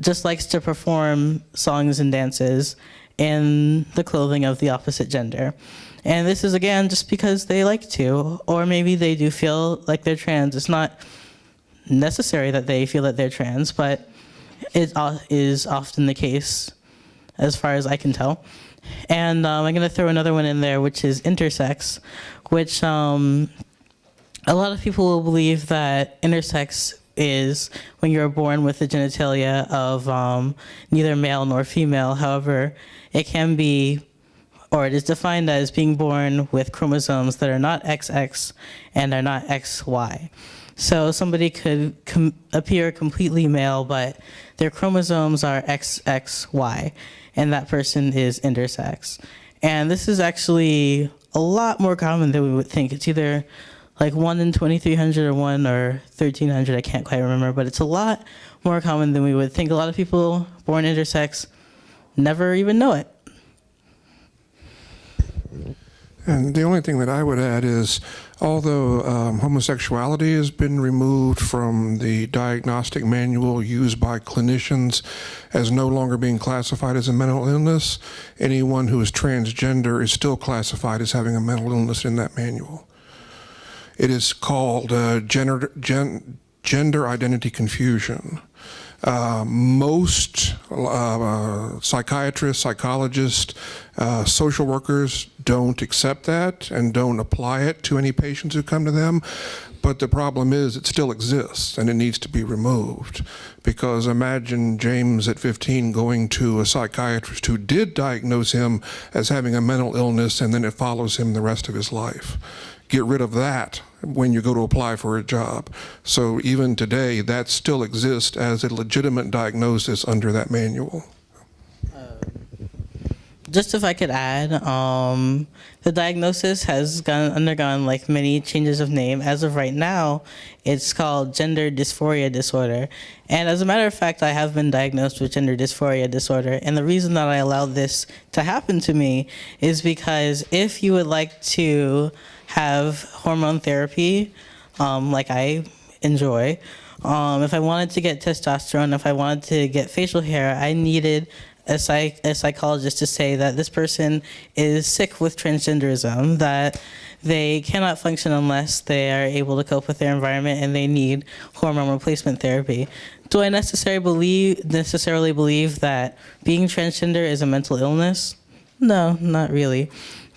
just likes to perform songs and dances in the clothing of the opposite gender. And this is again just because they like to, or maybe they do feel like they're trans. It's not necessary that they feel that they're trans, but it uh, often the case as far as I can tell. And um, I'm going to throw another one in there, which is intersex, which um, a lot of people will believe that intersex is when you're born with the genitalia of um, neither male nor female. However, it can be, or it is defined as being born with chromosomes that are not XX and are not XY. So somebody could com- appear completely male, but their chromosomes are XXY, and that person is intersex. And this is actually a lot more common than we would think. It's either like 1 in 2300 or 1 or 1300, I can't quite remember, but it's a lot more common than we would think. A lot of people born intersex never even know it. And the only thing that I would add is, although um, homosexuality has been removed from the diagnostic manual used by clinicians as no longer being classified as a mental illness, anyone who is transgender is still classified as having a mental illness in that manual. It is called uh, gender, gen, gender identity confusion. Uh, most uh, psychiatrists, psychologists, uh, social workers don't accept that and don't apply it to any patients who come to them. But the problem is it still exists and it needs to be removed. Because imagine James at 15 going to a psychiatrist who did diagnose him as having a mental illness and then it follows him the rest of his life get rid of that when you go to apply for a job. So even today, that still exists as a legitimate diagnosis under that manual. Just if I could add, um, the diagnosis has gone, undergone like many changes of name. As of right now, it's called gender dysphoria disorder. And as a matter of fact, I have been diagnosed with gender dysphoria disorder. And the reason that I allowed this to happen to me is because if you would like to have hormone therapy, um, like I enjoy, um, if I wanted to get testosterone, if I wanted to get facial hair, I needed a, psych, a psychologist to say that this person is sick with transgenderism, that they cannot function unless they are able to cope with their environment and they need hormone replacement therapy. Do I necessarily believe, necessarily believe that being transgender is a mental illness? No, not really.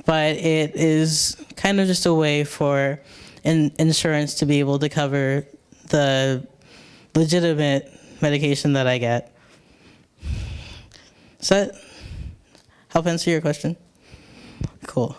But it is kind of just a way for in, insurance to be able to cover the legitimate medication that I get. Does help answer your question? Cool.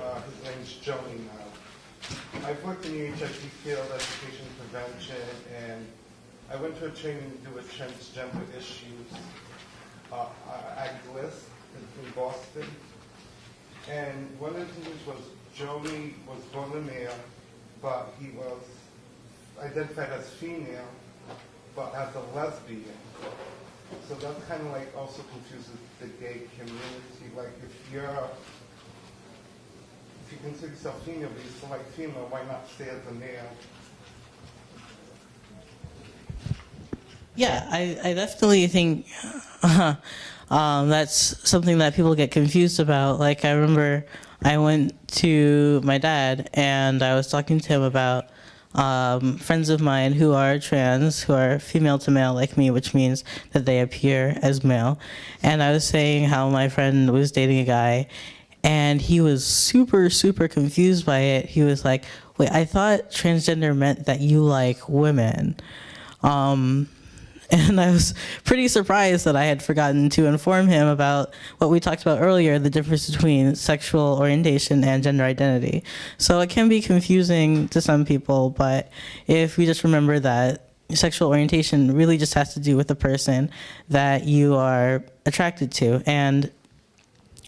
Uh, his name's Joey now. I've worked in the HIV field, education prevention, and I went to a training to do with transgender issues, uh, at GLIS in Boston. And one of the things was Joey was born a male, but he was identified as female, but as a lesbian. So that kind of like also confuses the gay community. Like if you're, if you consider yourself female, but you're still like female, why not stay as a male? Yeah, I, I definitely think uh, um, that's something that people get confused about. Like, I remember I went to my dad and I was talking to him about um, friends of mine who are trans, who are female to male like me, which means that they appear as male. And I was saying how my friend was dating a guy and he was super, super confused by it. He was like, wait, I thought transgender meant that you like women. Um, And I was pretty surprised that I had forgotten to inform him about what we talked about earlier the difference between sexual orientation and gender identity. So it can be confusing to some people, but if we just remember that sexual orientation really just has to do with the person that you are attracted to. And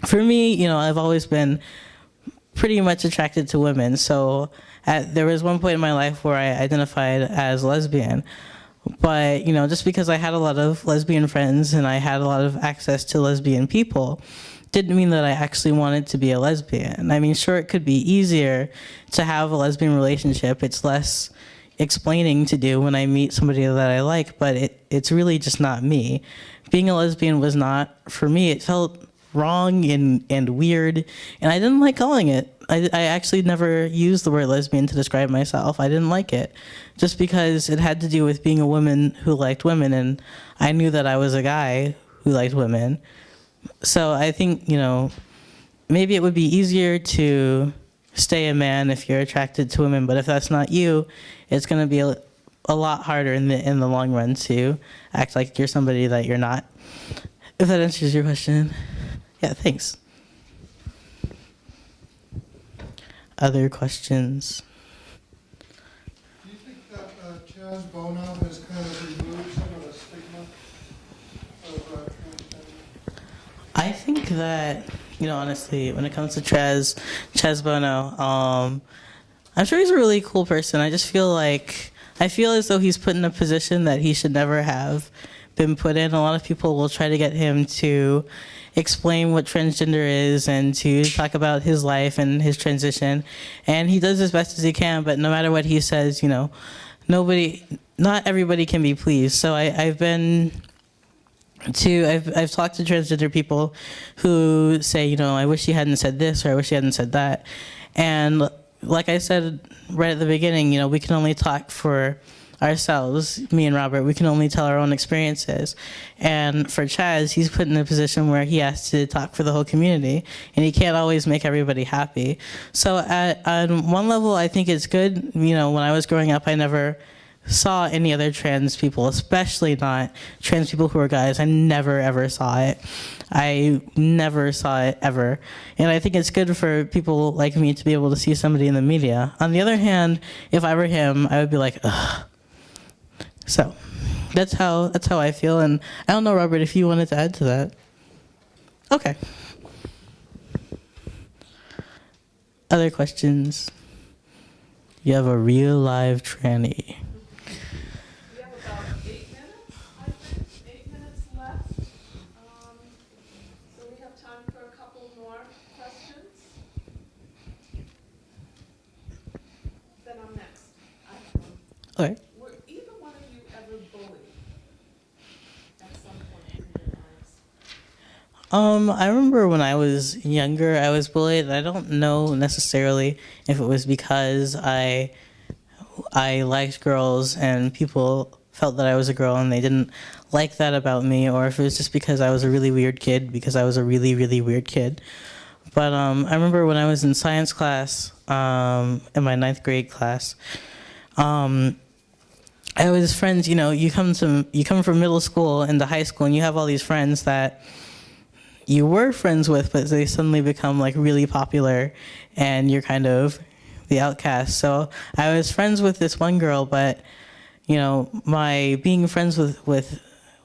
for me, you know, I've always been pretty much attracted to women. So at, there was one point in my life where I identified as lesbian. But, you know, just because I had a lot of lesbian friends and I had a lot of access to lesbian people didn't mean that I actually wanted to be a lesbian. I mean, sure, it could be easier to have a lesbian relationship. It's less explaining to do when I meet somebody that I like, but it, it's really just not me. Being a lesbian was not for me. It felt wrong and, and weird, and I didn't like calling it. I, I actually never used the word lesbian to describe myself. I didn't like it, just because it had to do with being a woman who liked women, and I knew that I was a guy who liked women. So I think, you know, maybe it would be easier to stay a man if you're attracted to women, but if that's not you, it's going to be a, a lot harder in the in the long run to act like you're somebody that you're not. If that answers your question. Yeah, thanks. Other questions? Do you think that uh, Chaz Bono has kind of removed some of the stigma of uh, transgender? I think that, you know, honestly, when it comes to Chaz, Chaz Bono, um, I'm sure he's a really cool person. I just feel like, I feel as though he's put in a position that he should never have been put in. A lot of people will try to get him to explain what transgender is and to talk about his life and his transition. And he does as best as he can, but no matter what he says, you know, nobody, not everybody can be pleased. So I, I've been to I've I've talked to transgender people who say, you know, I wish you hadn't said this or I wish you hadn't said that. And like I said right at the beginning, you know, we can only talk for ourselves, me and Robert, we can only tell our own experiences. And for Chaz, he's put in a position where he has to talk for the whole community, and he can't always make everybody happy. So at, on one level, I think it's good. You know, when I was growing up, I never saw any other trans people, especially not trans people who are guys. I never ever saw it. I never saw it ever. And I think it's good for people like me to be able to see somebody in the media. On the other hand, if I were him, I would be like, ugh. So that's how that's how I feel. And I don't know, Robert, if you wanted to add to that. Okay. Other questions? You have a real live tranny. We have about eight minutes, I think, eight minutes left. Um, So we have time for a couple more questions. Then I'm next. I have one. Okay. Were either one of you ever bullied at some point in your lives? Um, I remember when I was younger, I was bullied. I don't know necessarily if it was because I I liked girls and people felt that I was a girl and they didn't like that about me, or if it was just because I was a really weird kid because I was a really really weird kid. But um, I remember when I was in science class, um, in my ninth grade class, um, I was friends. You know, you come to you come from middle school into high school, and you have all these friends that you were friends with, but they suddenly become like really popular, and you're kind of the outcast. So I was friends with this one girl, but you know, my being friends with with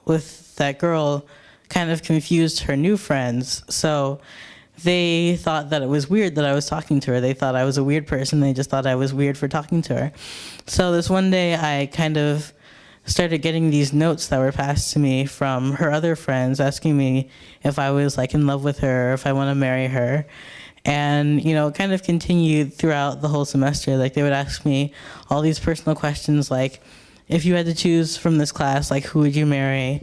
with that girl kind of confused her new friends. So they thought that it was weird that I was talking to her. They thought I was a weird person. They just thought I was weird for talking to her. So this one day I kind of started getting these notes that were passed to me from her other friends asking me if I was like in love with her, if I want to marry her. And, you know, kind of continued throughout the whole semester. Like they would ask me all these personal questions like, if you had to choose from this class, like who would you marry?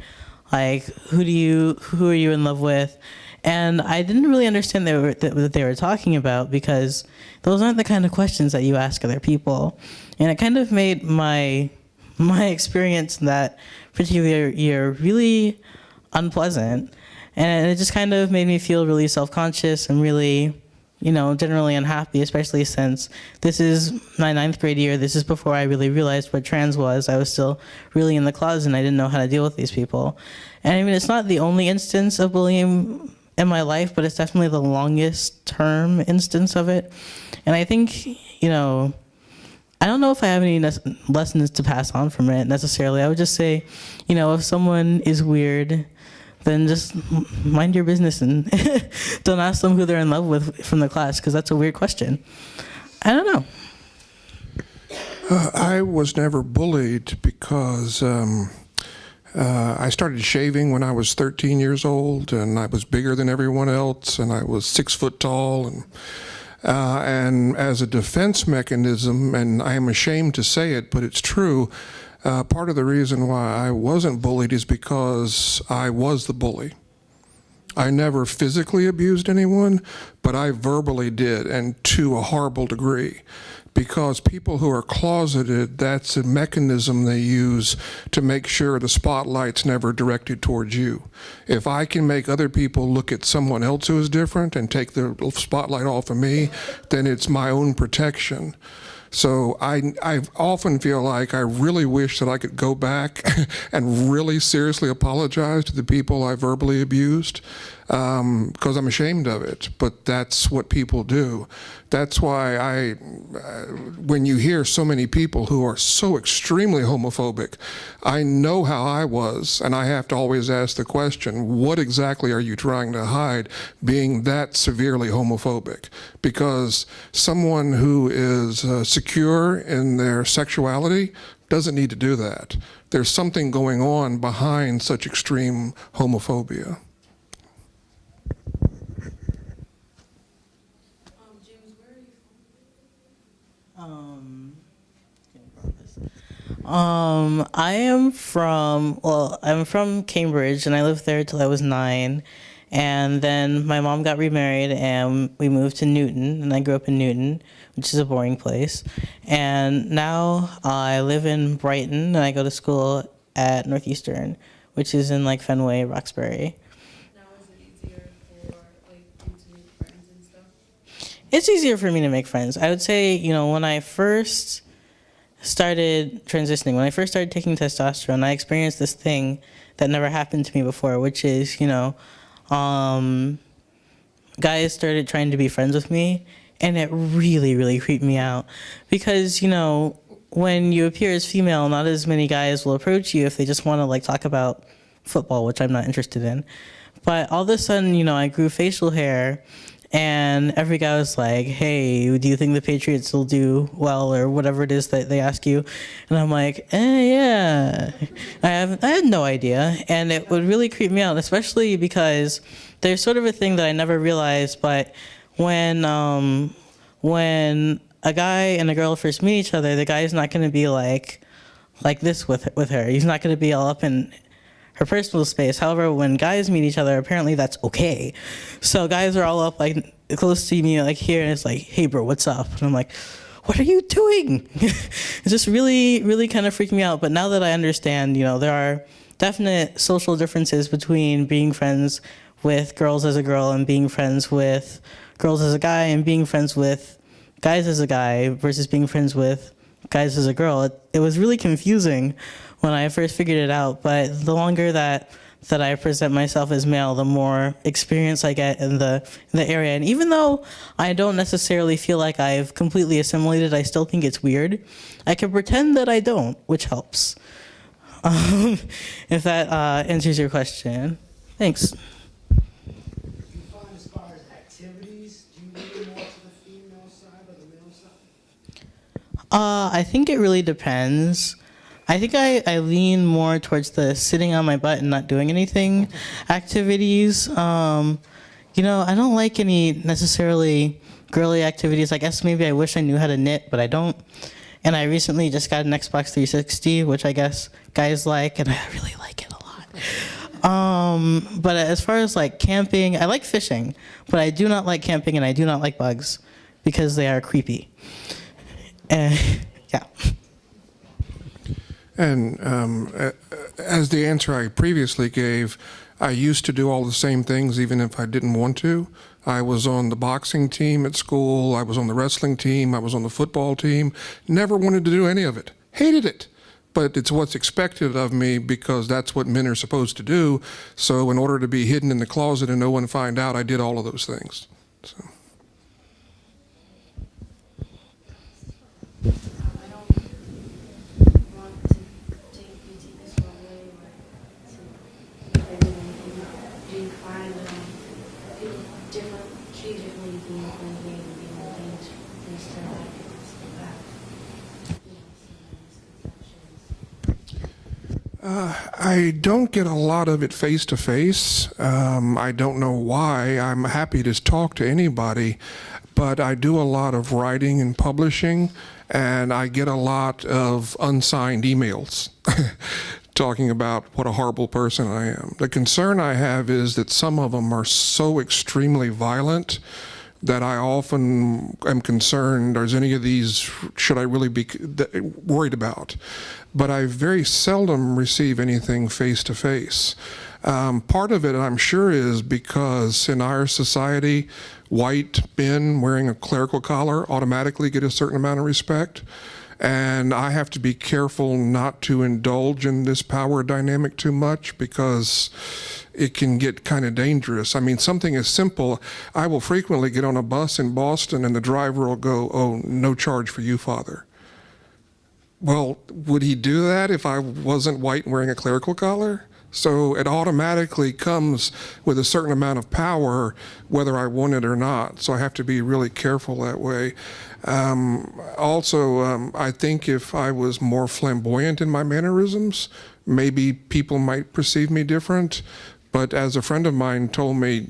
Like who do you who are you in love with? And I didn't really understand they were, that, what they were talking about because those aren't the kind of questions that you ask other people. And it kind of made my my experience in that particular year really unpleasant. And it just kind of made me feel really self-conscious and really you know, generally unhappy, especially since this is my ninth grade year. This is before I really realized what trans was. I was still really in the closet and I didn't know how to deal with these people. And I mean, it's not the only instance of bullying in my life, but it's definitely the longest term instance of it. And I think, you know, I don't know if I have any lessons to pass on from it necessarily. I would just say, you know, if someone is weird, then just mind your business and don't ask them who they're in love with from the class because that's a weird question. I don't know. Uh, I was never bullied because um, uh, I started shaving when I was 13 years old, and I was bigger than everyone else, and I was six foot tall, and uh, and as a defense mechanism, and I am ashamed to say it, but it's true. Uh, part of the reason why I wasn't bullied is because I was the bully. I never physically abused anyone, but I verbally did, and to a horrible degree. Because people who are closeted, that's a mechanism they use to make sure the spotlight's never directed towards you. If I can make other people look at someone else who is different and take the spotlight off of me, then it's my own protection. So I, I often feel like I really wish that I could go back and really seriously apologize to the people I verbally abused because I'm ashamed of it. But that's what people do. That's why I, uh, when you hear so many people who are so extremely homophobic, I know how I was, and I have to always ask the question, what exactly are you trying to hide being that severely homophobic? Because someone who is uh, secure in their sexuality doesn't need to do that. There's something going on behind such extreme homophobia. Um, I am from, well, I'm from Cambridge and I lived there till I was nine. And then my mom got remarried and we moved to Newton and I grew up in Newton, which is a boring place. And now I live in Brighton and I go to school at Northeastern, which is in like Fenway, Roxbury. It's easier for me to make friends. I would say, you know, when I first started transitioning, when I first started taking testosterone, I experienced this thing that never happened to me before, which is, you know, um, guys started trying to be friends with me, and it really, really creeped me out. Because, you know, when you appear as female, not as many guys will approach you if they just want to, like, talk about football, which I'm not interested in. But all of a sudden, you know, I grew facial hair, and every guy was like, "Hey, do you think the Patriots will do well, or whatever it is that they ask you?" And I'm like, "Eh, yeah." I have I had no idea, and it would really creep me out, especially because there's sort of a thing that I never realized, but when um, when a guy and a girl first meet each other, the guy is not going to be like like this with with her. He's not going to be all up in her personal space. However, when guys meet each other, apparently that's okay. So guys are all up like close to me, like here, and it's like, "Hey, bro, what's up?" And I'm like, "What are you doing?" it's just really, really kind of freaking me out. But now that I understand, you know, there are definite social differences between being friends with girls as a girl and being friends with girls as a guy and being friends with guys as a guy versus being friends with guys as a girl. It, it was really confusing when I first figured it out, but the longer that that I present myself as male, the more experience I get in the the area. And even though I don't necessarily feel like I've completely assimilated, I still think it's weird. I can pretend that I don't, which helps. Um, if that uh, answers your question, thanks. Uh, I think it really depends. I think I, I lean more towards the sitting on my butt and not doing anything activities. Um, you know, I don't like any necessarily girly activities. I guess maybe I wish I knew how to knit, but I don't. And I recently just got an Xbox 360, which I guess guys like, and I really like it a lot. Um, but as far as like camping, I like fishing, but I do not like camping and I do not like bugs because they are creepy. Uh, yeah. And um, as the answer I previously gave, I used to do all the same things even if I didn't want to. I was on the boxing team at school. I was on the wrestling team. I was on the football team. Never wanted to do any of it. Hated it. But it's what's expected of me because that's what men are supposed to do. So, in order to be hidden in the closet and no one find out, I did all of those things. So. I don't want to take you take this wrong way or to make anyone, do you find um, people different, treated differently being when gay and being ordained minister like that? You know, some misconceptions. Uh, I don't get a lot of it face to face. I don't know why. I'm happy to talk to anybody, but I do a lot of writing and publishing, and I get a lot of unsigned emails talking about what a horrible person I am. The concern I have is that some of them are so extremely violent that I often am concerned, is any of these, should I really be worried about? But I very seldom receive anything face to face. Um, part of it, I'm sure, is because in our society, white men wearing a clerical collar automatically get a certain amount of respect. And I have to be careful not to indulge in this power dynamic too much because it can get kind of dangerous. I mean, something as simple, I will frequently get on a bus in Boston and the driver will go, Oh, no charge for you, Father. Well, would he do that if I wasn't white and wearing a clerical collar? So it automatically comes with a certain amount of power, whether I want it or not. So I have to be really careful that way. Um, also, um, I think if I was more flamboyant in my mannerisms, maybe people might perceive me different. But as a friend of mine told me,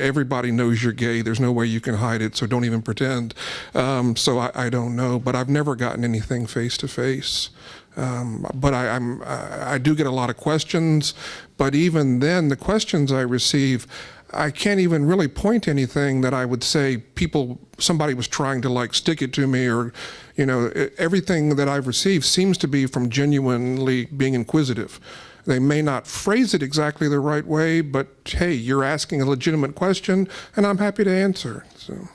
everybody knows you're gay. There's no way you can hide it, so don't even pretend. Um, so I, I, don't know, but I've never gotten anything face to face. but I, I'm, I do get a lot of questions. But even then, the questions I receive, I can't even really point anything that I would say people, somebody was trying to like stick it to me or, you know, everything that I've received seems to be from genuinely being inquisitive. They may not phrase it exactly the right way, but hey, you're asking a legitimate question, and I'm happy to answer. So.